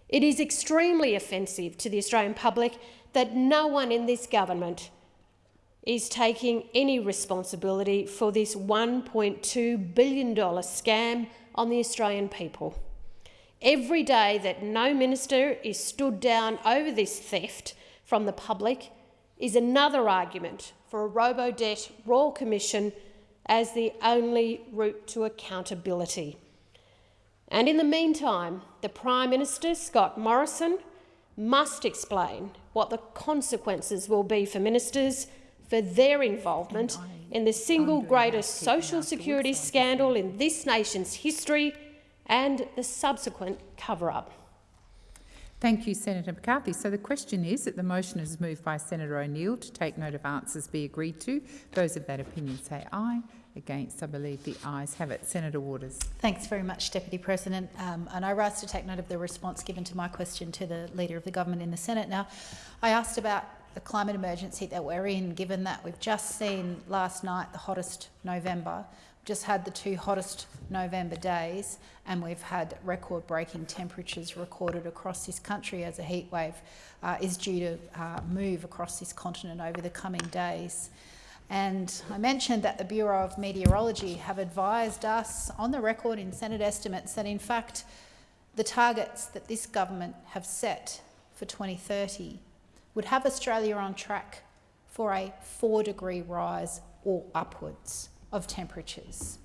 It is extremely offensive to the Australian public that no one in this government is taking any responsibility for this $1.2 billion scam on the Australian people. Every day that no minister is stood down over this theft from the public is another argument for a robo-debt Royal Commission as the only route to accountability. And in the meantime, the Prime Minister, Scott Morrison, must explain what the consequences will be for ministers for their involvement in the single greatest social security scandal in this nation's history and the subsequent cover-up. Thank you, Senator McCarthy. So the question is that the motion is moved by Senator O'Neill to take note of answers be agreed to. Those of that opinion say aye. Against, I believe the ayes have it. Senator Waters. Thanks very much, Deputy President. Um, and I rise to take note of the response given to my question to the Leader of the Government in the Senate. Now, I asked about the climate emergency that we're in, given that we've just seen last night the hottest November, just had the two hottest November days, and we've had record-breaking temperatures recorded across this country as a heatwave uh, is due to uh, move across this continent over the coming days. And I mentioned that the Bureau of Meteorology have advised us on the record in Senate estimates that in fact the targets that this government have set for 2030 would have Australia on track for a four degree rise or upwards of temperatures.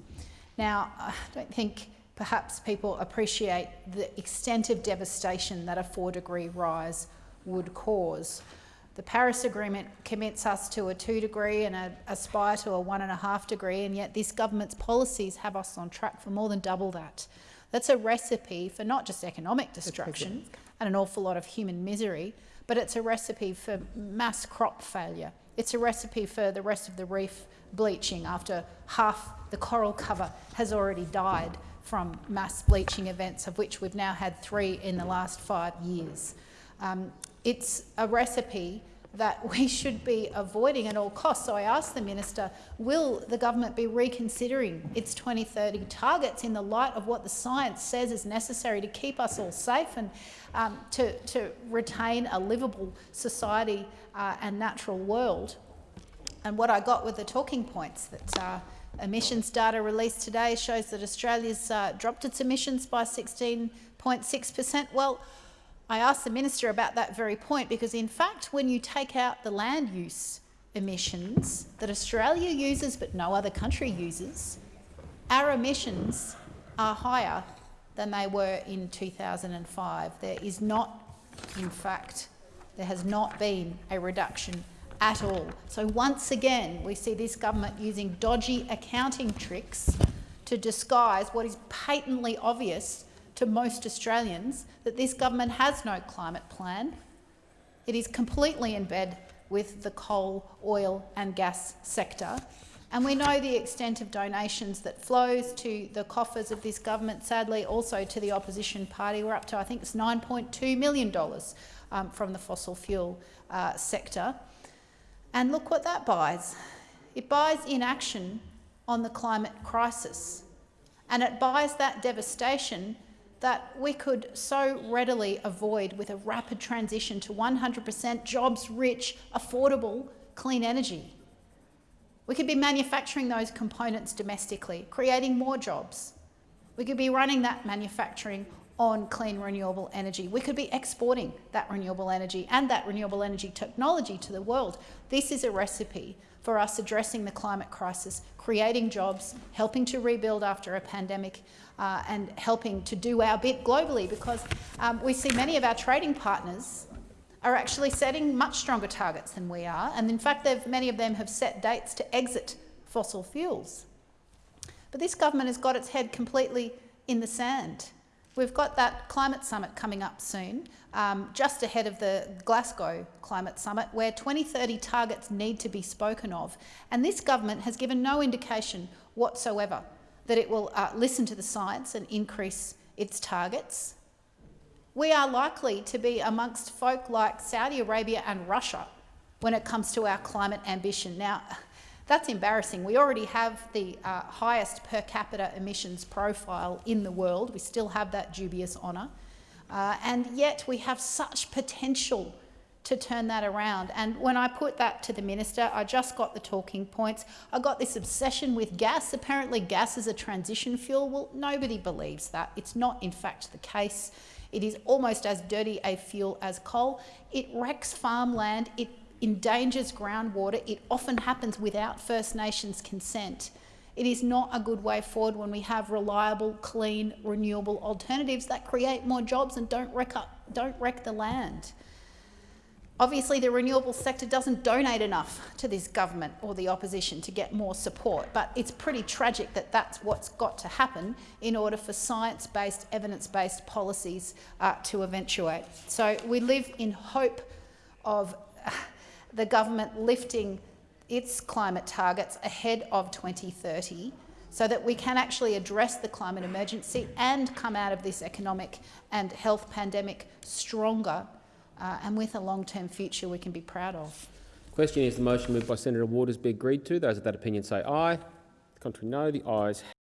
Now, I don't think perhaps people appreciate the extent of devastation that a four degree rise would cause. The Paris Agreement commits us to a two degree and a, aspire to a one and a half degree, and yet this government's policies have us on track for more than double that. That's a recipe for not just economic destruction and an awful lot of human misery, but it's a recipe for mass crop failure. It's a recipe for the rest of the reef bleaching after half the coral cover has already died from mass bleaching events, of which we've now had three in the last five years. Um, it's a recipe that we should be avoiding at all costs. So I asked the minister, will the government be reconsidering its 2030 targets in the light of what the science says is necessary to keep us all safe and um, to, to retain a livable society uh, and natural world? And what I got were the talking points that uh, emissions data released today shows that Australia's uh, dropped its emissions by 16.6 per cent. Well, I asked the minister about that very point because, in fact, when you take out the land use emissions that Australia uses but no other country uses, our emissions are higher than they were in 2005. There is not, in fact, there has not been a reduction at all. So once again, we see this government using dodgy accounting tricks to disguise what is patently obvious to most Australians that this government has no climate plan. It is completely in bed with the coal, oil and gas sector. And we know the extent of donations that flows to the coffers of this government, sadly also to the opposition party. We're up to, I think it's $9.2 million um, from the fossil fuel uh, sector. And look what that buys. It buys inaction on the climate crisis. And it buys that devastation that we could so readily avoid with a rapid transition to 100% jobs-rich, affordable, clean energy. We could be manufacturing those components domestically, creating more jobs. We could be running that manufacturing on clean renewable energy. We could be exporting that renewable energy and that renewable energy technology to the world. This is a recipe for us addressing the climate crisis, creating jobs, helping to rebuild after a pandemic uh, and helping to do our bit globally because um, we see many of our trading partners are actually setting much stronger targets than we are. And in fact, many of them have set dates to exit fossil fuels. But this government has got its head completely in the sand. We've got that climate summit coming up soon, um, just ahead of the Glasgow climate summit, where 2030 targets need to be spoken of. And this government has given no indication whatsoever that it will uh, listen to the science and increase its targets we are likely to be amongst folk like Saudi Arabia and Russia when it comes to our climate ambition. Now, that's embarrassing. We already have the uh, highest per capita emissions profile in the world. We still have that dubious honour. Uh, and yet we have such potential to turn that around. And when I put that to the minister, I just got the talking points. I got this obsession with gas. Apparently gas is a transition fuel. Well, nobody believes that. It's not in fact the case. It is almost as dirty a fuel as coal. It wrecks farmland. It endangers groundwater. It often happens without First Nations consent. It is not a good way forward when we have reliable, clean, renewable alternatives that create more jobs and don't wreck, up, don't wreck the land. Obviously, the renewable sector doesn't donate enough to this government or the opposition to get more support, but it's pretty tragic that that's what's got to happen in order for science-based, evidence-based policies uh, to eventuate. So we live in hope of the government lifting its climate targets ahead of 2030 so that we can actually address the climate emergency and come out of this economic and health pandemic stronger uh, and with a long-term future we can be proud of. Question is the motion moved by Senator Waters be agreed to. Those of that opinion say aye. The Contrary no. The ayes